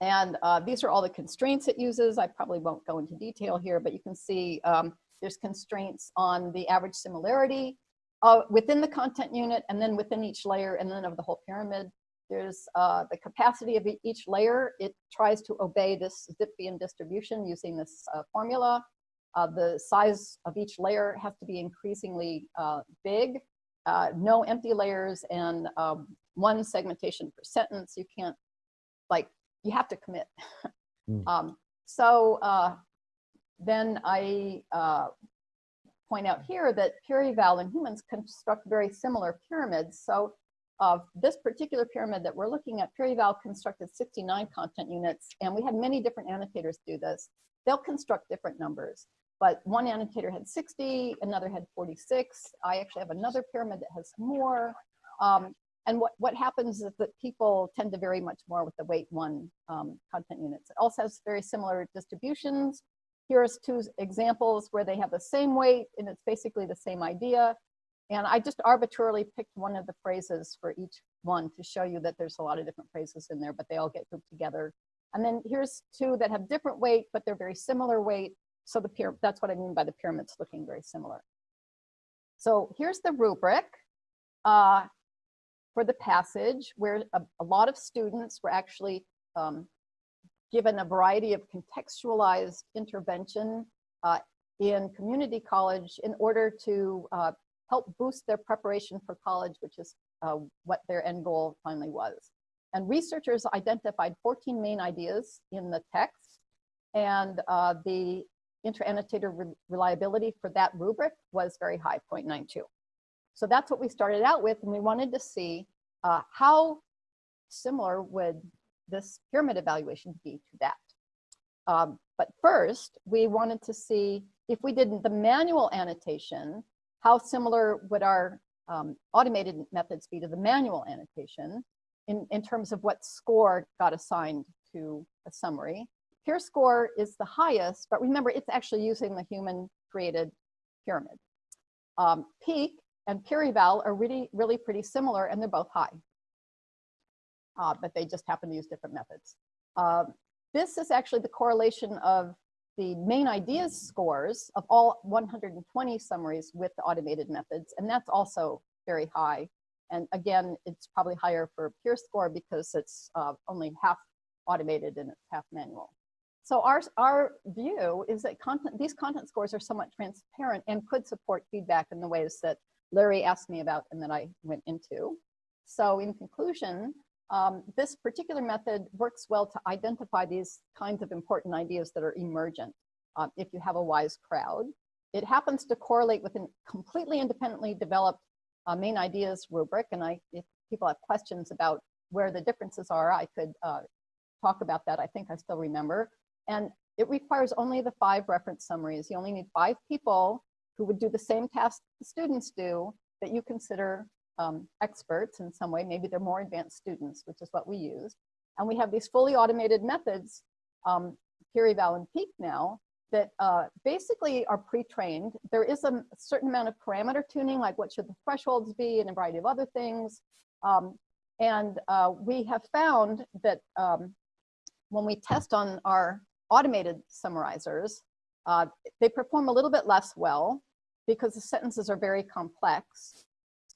And uh, these are all the constraints it uses. I probably won't go into detail here, but you can see um, there's constraints on the average similarity uh, within the content unit and then within each layer and then of the whole pyramid. There's uh, the capacity of each layer. It tries to obey this Zipfian distribution using this uh, formula. Uh, the size of each layer has to be increasingly uh, big. Uh, no empty layers and um, one segmentation per sentence. You can't, like, you have to commit. Mm. um, so uh, then I uh, point out here that PyrEval and humans construct very similar pyramids. So uh, this particular pyramid that we're looking at, PyrEval constructed 69 content units, and we had many different annotators do this. They'll construct different numbers, but one annotator had 60, another had 46. I actually have another pyramid that has more. Um, and what, what happens is that people tend to vary much more with the weight one um, content units. It also has very similar distributions. Here's two examples where they have the same weight and it's basically the same idea. And I just arbitrarily picked one of the phrases for each one to show you that there's a lot of different phrases in there, but they all get grouped together. And then here's two that have different weight, but they're very similar weight. So the pyramid, that's what I mean by the pyramids looking very similar. So here's the rubric uh, for the passage where a, a, lot of students were actually um, given a variety of contextualized intervention uh, in community college in order to uh, help boost their preparation for college, which is uh, what their end goal finally was. And researchers identified 14 main ideas in the text and uh, the inter-annotator re reliability for that rubric was very high, 0.92. So that's what we started out with, and we wanted to see uh, how similar would this pyramid evaluation be to that. Um, but first, we wanted to see if we did the manual annotation, how similar would our um, automated methods be to the manual annotation in, in terms of what score got assigned to a summary. PyrScore is the highest, but remember, it's actually using the human created pyramid. Um, Peak and PyrEval are really, really pretty similar and they're both high. Uh, but they just happen to use different methods. Uh, this is actually the correlation of the main ideas scores of all 120 summaries with the automated methods, and that's also very high. And again, it's probably higher for PyrScore because it's uh, only half automated and it's half manual. So our, our view is that content, these content scores are somewhat transparent and could support feedback in the ways that Larry asked me about and that I went into. So in conclusion, um, this particular method works well to identify these kinds of important ideas that are emergent uh, if you have a wise crowd. It happens to correlate with a completely independently developed uh, main ideas rubric. And I, if people have questions about where the differences are, I could uh, talk about that. I think I still remember. And it requires only the five reference summaries. You only need five people who would do the same task the students do that you consider um, experts in some way. Maybe they're more advanced students, which is what we use. And we have these fully automated methods, um, PyrEval and Peak now, that uh, basically are pre-trained. There is a certain amount of parameter tuning, like what should the thresholds be and a variety of other things. Um, and uh, we have found that um, when we test on our automated summarizers, uh, they perform a little bit less well because the sentences are very complex.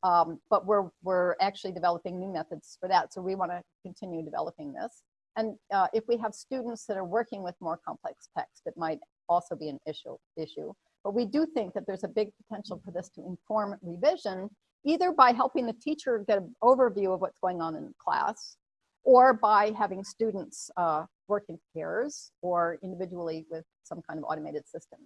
Um, but we're, we're actually developing new methods for that. So we want to continue developing this. And uh, if we have students that are working with more complex text, it might also be an issue, issue. But we do think that there's a big potential for this to inform revision, either by helping the teacher get an overview of what's going on in class, or by having students uh, work in pairs or individually with some kind of automated system.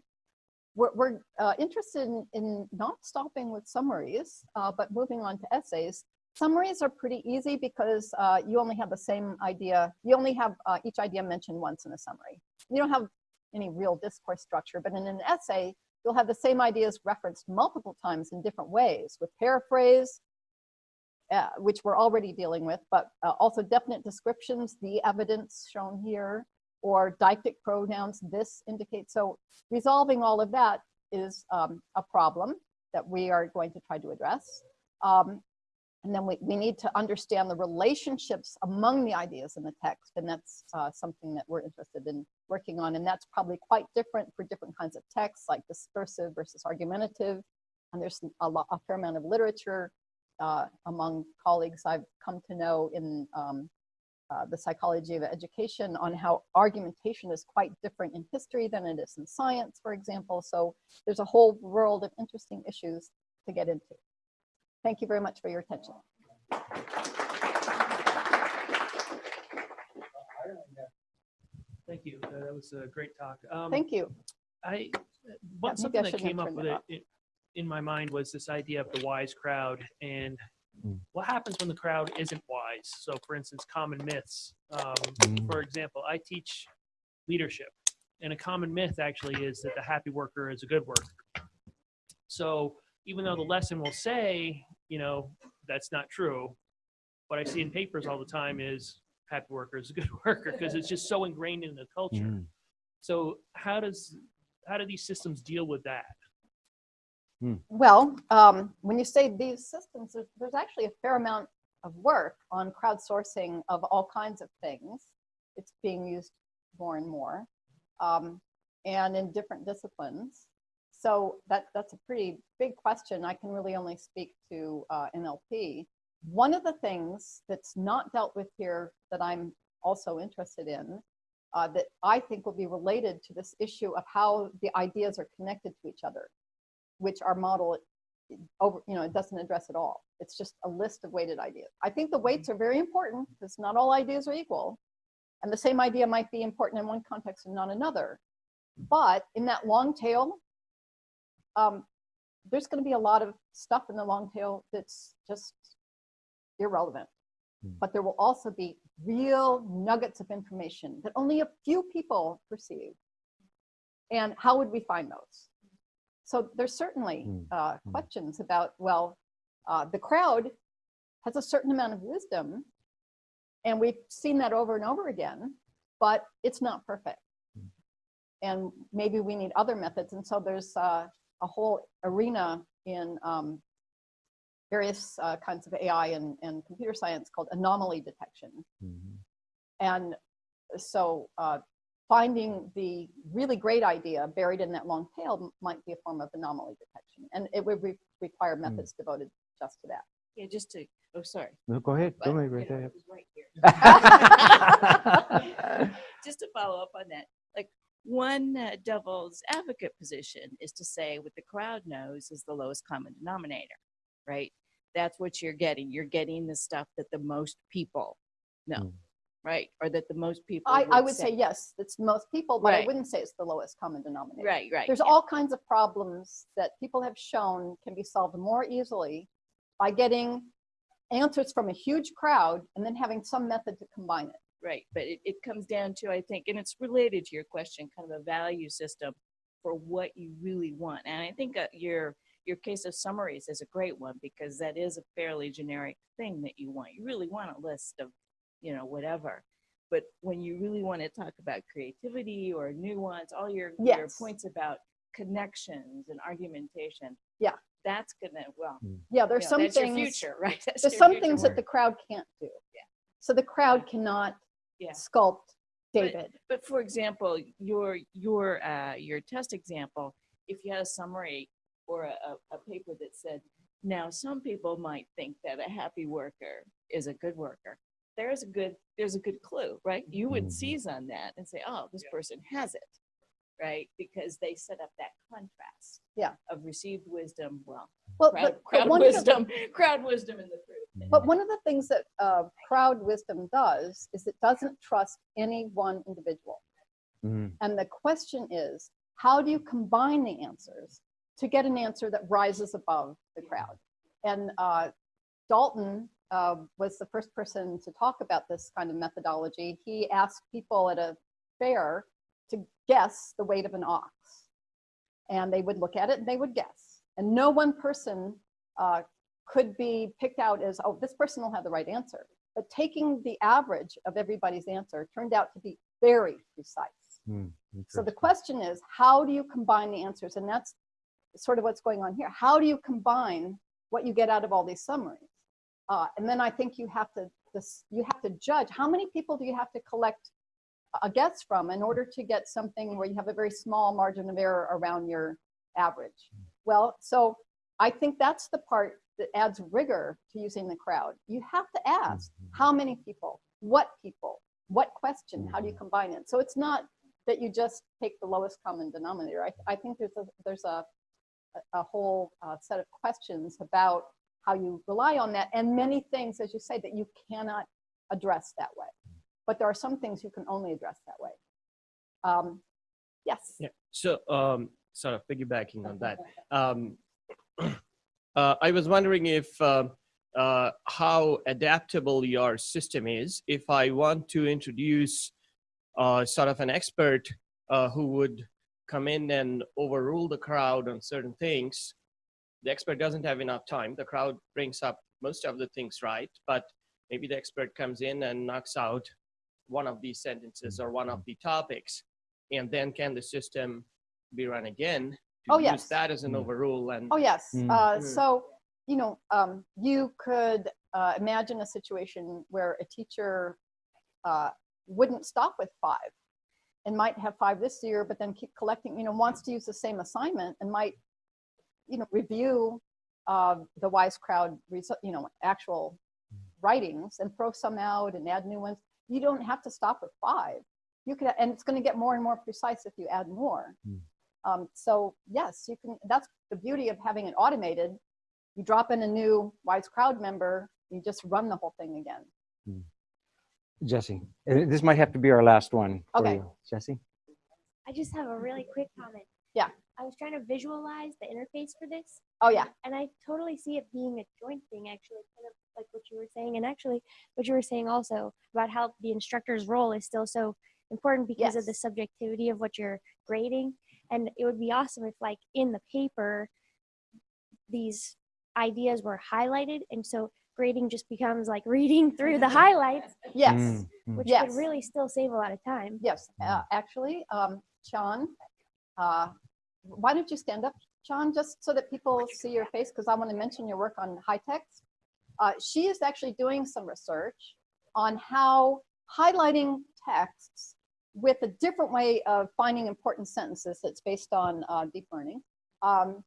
We're, we're uh, interested in, in not stopping with summaries, uh, but moving on to essays. Summaries are pretty easy because uh, you only have the same idea. You only have uh, each idea mentioned once in a summary. You don't have any real discourse structure, but in an essay, you'll have the same ideas referenced multiple times in different ways with paraphrase, uh, which we're already dealing with, but uh, also definite descriptions, the evidence shown here, or deictic pronouns, this indicates. So resolving all of that is um, a problem that we are going to try to address. Um, and then we, we need to understand the relationships among the ideas in the text. And that's uh, something that we're interested in working on. And that's probably quite different for different kinds of texts like discursive versus argumentative. And there's a, lot, a fair amount of literature uh, among colleagues I've come to know in um, uh, the psychology of education on how argumentation is quite different in history than it is in science, for example. So there's a whole world of interesting issues to get into. Thank you very much for your attention. Thank you. Uh, That was a great talk. Um, Thank you. I, maybe what, I something that came up with it it, in my mind was this idea of the wise crowd and. What happens when the crowd isn't wise. So for instance, common myths. Um, Mm. For example, I teach leadership and a common myth actually is that the happy worker is a good worker. So even though the lesson will say, you know, that's not true, what I see in papers all the time is happy worker is a good (laughs) worker because it's just so ingrained in the culture. Mm. So how does how do these systems deal with that? Well, um, when you say these systems, there's, there's actually a fair amount of work on crowdsourcing of all kinds of things. It's being used more and more, um, and in different disciplines. So that, that's a pretty big question. I can really only speak to uh, NLP. One of the things that's not dealt with here that I'm also interested in, uh, that I think will be related to this issue of how the ideas are connected to each other which our model over, you know, it doesn't address at all. It's just a list of weighted ideas. I think the weights are very important because not all ideas are equal. And the same idea might be important in one context and not another. But in that long tail, um, there's going to be a lot of stuff in the long tail that's just irrelevant. Hmm. But there will also be real nuggets of information that only a few people perceive. And how would we find those? So there's certainly Hmm. uh, Hmm. questions about, well, uh, the crowd has a certain amount of wisdom, and we've seen that over and over again, but it's not perfect. Hmm. And maybe we need other methods. And so there's uh, a whole arena in um, various uh, kinds of AI and, and computer science called anomaly detection. Mhm. And so uh, finding the really great idea buried in that long tail might be a form of anomaly detection. And it would re- require methods devoted just to that. Yeah, just to, oh, sorry. No, go ahead. Go but, ahead you right know, there. it right here. (laughs) (laughs) just to follow up on that, like one uh, devil's advocate position is to say what the crowd knows is the lowest common denominator, right? That's what you're getting. You're getting the stuff that the most people know, Mm. Right? Or that the most people. I, I would say yes, it's most people, but I wouldn't say it's the lowest common denominator. Right, right. There's yeah. all kinds of problems that people have shown can be solved more easily by getting answers from a huge crowd and then having some method to combine it. Right, but it, it comes down to, I think, and it's related to your question, kind of a value system for what you really want. And I think uh, your your case of summaries is a great one because that is a fairly generic thing that you want. You really want a list of, you know, whatever. But when you really want to talk about creativity or nuance, all your, your points about connections and argumentation. Yeah. That's gonna, well, Yeah, there's you know, some that's your things, future, (laughs) right? That's there's some future things that the crowd can't do. Yeah. So the crowd cannot Yeah. sculpt David. But for example, your your uh, your test example, if you had a summary or a, a, a paper that said, now some people might think that a happy worker is a good worker. There's a good there's a good clue, right? You would Mhm. seize on that and say, oh, this person has it, right? Because they set up that contrast. Yeah. Of received wisdom, well, Well, crowd, but, but crowd one of the, wisdom, (laughs) crowd wisdom and the truth. but one of the things that uh, crowd wisdom does is it doesn't trust any one individual. Mhm. And the question is, how do you combine the answers to get an answer that rises above the crowd? And uh, Galton uh, was the first person to talk about this kind of methodology. He asked people at a fair to guess the weight of an ox. And they would look at it and they would guess. And no one person uh, could be picked out as, oh, this person will have the right answer. But taking the average of everybody's answer turned out to be very precise. Hmm, So the question is, how do you combine the answers? And that's sort of what's going on here. How do you combine what you get out of all these summaries? Uh, and then I think you have to this, you have to judge how many people do you have to collect a guess from in order to get something where you have a very small margin of error around your average. Well, so I think that's the part that adds rigor to using the crowd. You have to ask Mhm. how many people, what people, what question, how do you combine it? So it's not that you just take the lowest common denominator. I, I think there's a, there's a, a- a whole uh, set of questions about how you rely on that and many things, as you say, that you cannot address that way. But there are some things you can only address that way. Um, yes. Yeah. So, um, sort of piggybacking on that, um, (clears throat) uh, I was wondering if uh, uh, how adaptable your system is. If I want to introduce uh, sort of an expert uh, who would come in and overrule the crowd on certain things, the expert doesn't have enough time. The crowd brings up most of the things right, but maybe the expert comes in and knocks out one of these sentences or one of the topics and then can the system be run again to Oh, use yes. that as an Mm. overrule and Oh, yes. Mm. Uh, Mm. so, you know, um, you could uh, imagine a situation where a teacher uh, wouldn't stop with five and might have five this year, but then keep collecting, you know, wants to use the same assignment and might, you know, review uh, the wise crowd, you know, actual writings and throw some out and add new ones. You don't have to stop with five. You could, and it's going to get more and more precise if you add more. Mm. Um, so yes, you can, that's the beauty of having it automated. You drop in a new wise crowd member, you just run the whole thing again. Jesse, uh, this might have to be our last one. Okay. you. Jesse? I just have a really quick comment. Yeah. I was trying to visualize the interface for this, Oh yeah, and I totally see it being a joint thing, actually, kind of like what you were saying, and actually what you were saying also about how the instructor's role is still so important because of the subjectivity of what you're grading. And it would be awesome if, like, in the paper, these ideas were highlighted, and so grading just becomes like reading through the (laughs) highlights, yes, Mm, mm. which Yes. would really still save a lot of time. yes. Uh, actually, um, Qian, uh, why don't you stand up, Qian, just so that people see your face, because I want to mention your work on high text. Uh, she is actually doing some research on how highlighting texts with a different way of finding important sentences that's based on uh, deep learning um,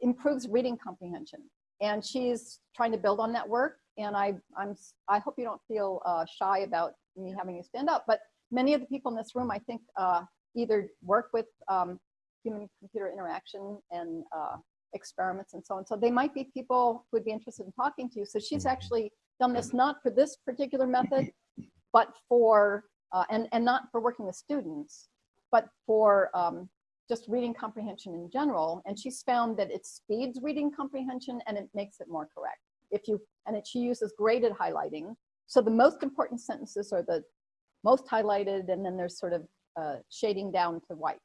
improves reading comprehension. And she's trying to build on that work. And I, I'm, I hope you don't feel uh, shy about me having you stand up. But many of the people in this room, I think, uh, either work with um, human-computer interaction and uh, experiments and so on. So they might be people who would be interested in talking to you. So she's Mhm. actually done this not for this particular method, but for, uh, and, and not for working with students, but for um, just reading comprehension in general. And she's found that it speeds reading comprehension and it makes it more correct. If you, and it, she uses graded highlighting. So the most important sentences are the most highlighted and then there's sort of uh, shading down to white.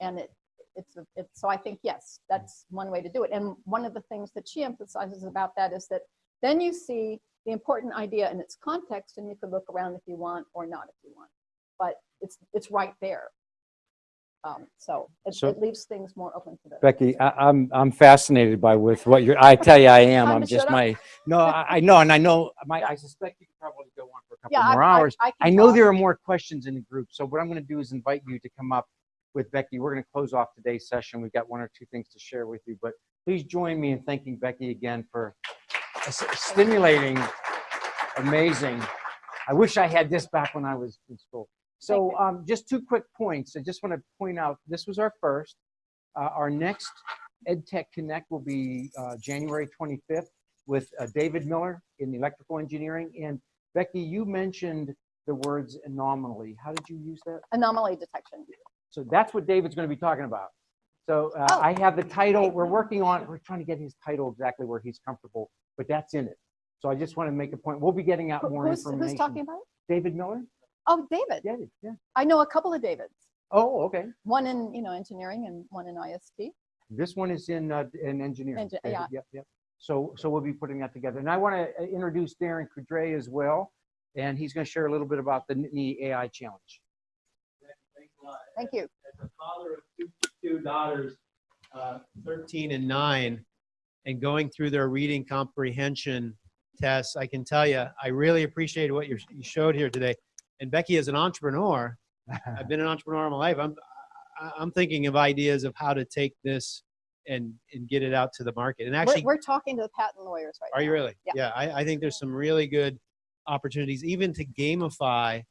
And it, it's, a- it's, so I think, yes, that's one way to do it. And one of the things that she emphasizes about that is that then you see the important idea in its context and you can look around if you want or not if you want. But it's, it's right there. Um, so it, So- it leaves things more open to the. Becky, I, I'm, I'm fascinated by with what you're, I tell you, I am, I'm just my, no, I, I know, and I know, my, I suspect you could probably go on for a couple I- more I- hours. I I know talk. there are more questions in the group, so what I'm gonna do is invite you to come up with Becky. We're gonna close off today's session. We've got one or two things to share with you, but please join me in thanking Becky again for stimulating, amazing. I wish I had this back when I was in school. So um, just two quick points. I just want to point out, this was our first. Uh, Our next EdTech Connect will be uh, January 25th with uh, David Miller in electrical engineering. And Becky, you mentioned the words anomaly. How did you use that? Anomaly detection. So that's what David's going to be talking about. So uh, Oh, I have the title, we're working on, we're trying to get his title exactly where he's comfortable, but that's in it. So I just want to make a point. We'll be getting out Who- more Who's, information. who's talking about it? David Miller? Oh, David. Yeah, yeah. I know a couple of Davids, Oh, okay. one in, you know, engineering and one in IST. This one is in, uh, in engineering. Engi- David. yeah. Yep, yep. So, so we'll be putting that together. And I want to introduce Darren Coudray as well. And he's going to share a little bit about the Nittany AI Challenge. Thanks. Thank you. As a father of two, two daughters, uh, 13 and nine, and going through their reading comprehension tests, I can tell you, I really appreciated what you you showed here today. And Becky, as an entrepreneur, (laughs) I've been an entrepreneur all my life. I'm, I- I'm thinking of ideas of how to take this and, and get it out to the market. And We're, actually, we're talking to the patent lawyers right now. are you really? Yeah. Yeah, I, I think there's some really good opportunities, even to gamify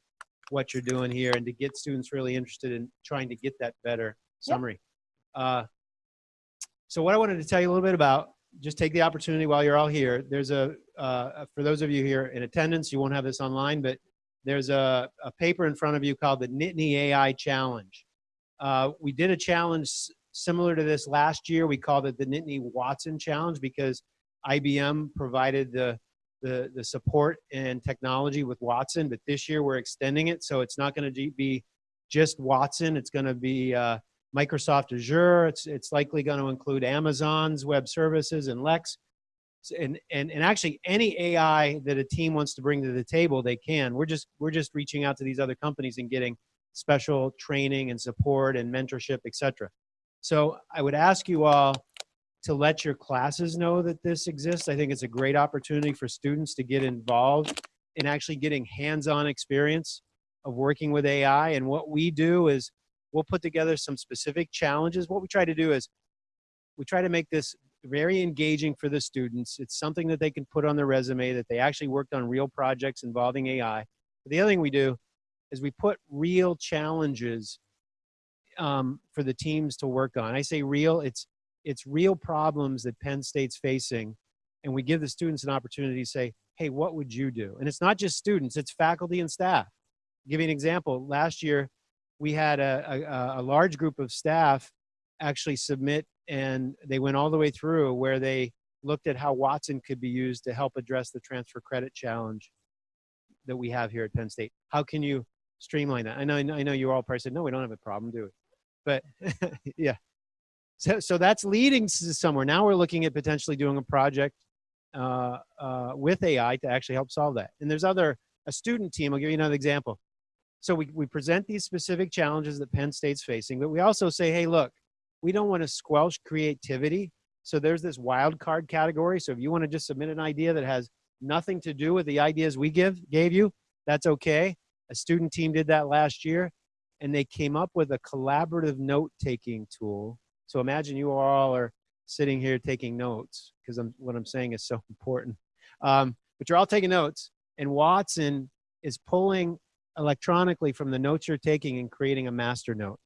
what you're doing here and to get students really interested in trying to get that better Yep. summary. Uh, so what I wanted to tell you a little bit about, just take the opportunity while you're all here. There's a, uh, for those of you here in attendance, you won't have this online, but there's a, a paper in front of you called the Nittany AI Challenge. Uh, we did a challenge similar to this last year. We called it the Nittany Watson Challenge because IBM provided the, the, the support and technology with Watson, but this year we're extending it. So it's not going to be just Watson. It's going to be uh, Microsoft Azure. It's, it's likely going to include Amazon's web services and Lex. And, and, and actually any AI that a team wants to bring to the table, they can. We're just, we're just reaching out to these other companies and getting special training and support and mentorship, et cetera. So I would ask you all to let your classes know that this exists. I think it's a great opportunity for students to get involved in actually getting hands-on experience of working with AI. And what we do is we'll put together some specific challenges. What we try to do is we try to make this very engaging for the students. It's something that they can put on their resume that they actually worked on real projects involving AI. But the other thing we do is we put real challenges um, for the teams to work on. I say real, it's it's real problems that Penn State's facing, and we give the students an opportunity to say, "Hey, what would you do?" And it's not just students; it's faculty and staff. I'll give you an example. Last year, we had a, a, a large group of staff actually submit, and they went all the way through where they looked at how Watson could be used to help address the transfer credit challenge that we have here at Penn State. How can you streamline that? I know, I know you all probably said, no, we don't have a problem, do we? But (laughs) yeah. So, so that's leading to somewhere. Now we're looking at potentially doing a project uh, uh, with AI to actually help solve that. And there's other, a student team, I'll give you another example. So we, we present these specific challenges that Penn State's facing, but we also say, hey, look, we don't want to squelch creativity. So there's this wild card category. So if you want to just submit an idea that has nothing to do with the ideas we give gave you, that's okay. A student team did that last year, and they came up with a collaborative note-taking tool. So imagine you all are sitting here taking notes because I'm, what I'm saying is so (laughs) important. Um, but you're all taking notes, and Watson is pulling electronically from the notes you're taking and creating a master note,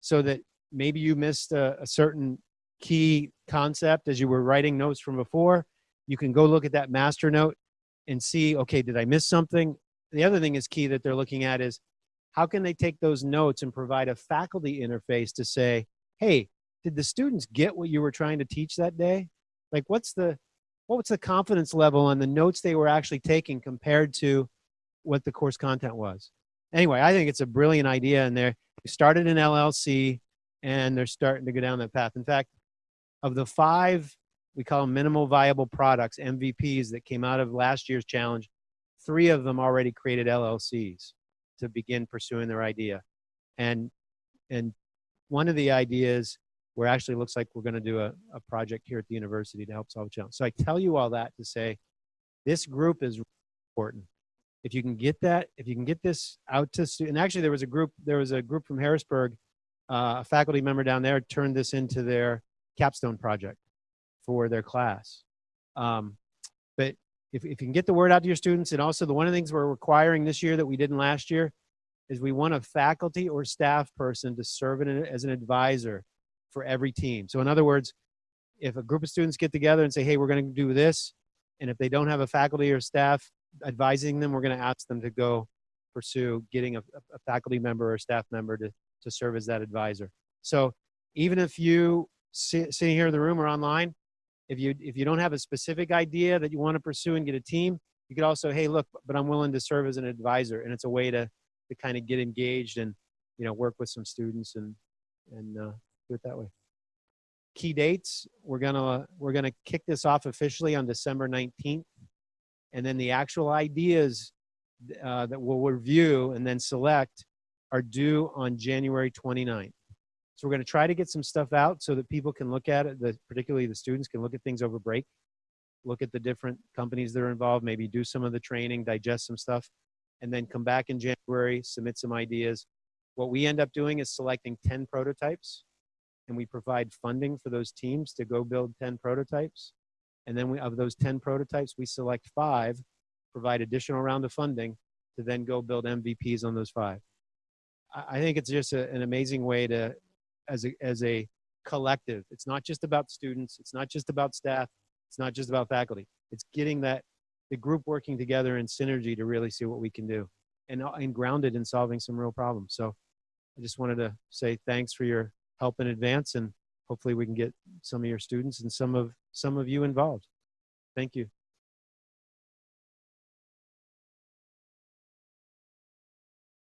so that maybe you missed a, a certain key concept as you were writing notes from before. You can go look at that master note and see, okay, did I miss something? The other thing is key that they're looking at is how can they take those notes and provide a faculty interface to say, hey, did the students get what you were trying to teach that day? Like what's the what's the confidence level on the notes they were actually taking compared to what the course content was? Anyway, I think it's a brilliant idea and they're they started in LLC and they're starting to go down that path. In fact, of the five we call them minimal viable products, MVPs that came out of last year's challenge, three of them already created LLCs to begin pursuing their idea. And, and one of the ideas where actually looks like we're going to do a, a project here at the university to help solve the challenge. So I tell you all that to say this group is important. If you can get that, if you can get this out to students, and actually there was a group, there was a group from Harrisburg, uh, a faculty member down there turned this into their capstone project for their class. Um, but if, if you can get the word out to your students, and also the one of the things we're requiring this year that we didn't last year is we want a faculty or staff person to serve as an advisor for every team. So in other words, if a group of students get together and say, hey, we're going to do this, and if they don't have a faculty or staff advising them, we're going to ask them to go pursue getting a, a faculty member or staff member to, to serve as that advisor. So even if you sit, sitting here in the room or online, if you if you don't have a specific idea that you want to pursue and get a team, you could also, hey, look, but I'm willing to serve as an advisor, and it's a way to to kind of get engaged and you know work with some students and and uh, do it that way. Key dates: we're gonna we're gonna kick this off officially on December 19th, and then the actual ideas uh, that we'll review and then select are due on January 29th. So we're going to try to get some stuff out so that people can look at it, the, particularly the students can look at things over break, look at the different companies that are involved, maybe do some of the training, digest some stuff, and then come back in January, submit some ideas. What we end up doing is selecting 10 prototypes and we provide funding for those teams to go build 10 prototypes. And then we, of those 10 prototypes, we select five, provide additional round of funding to then go build MVPs on those five. I, think it's just a, an amazing way to, as a, as a collective, it's not just about students, it's not just about staff, it's not just about faculty. It's getting that, the group working together in synergy to really see what we can do and, uh, and grounded in solving some real problems. So I just wanted to say thanks for your help in advance and hopefully we can get some of your students and some of, some of you involved. Thank you.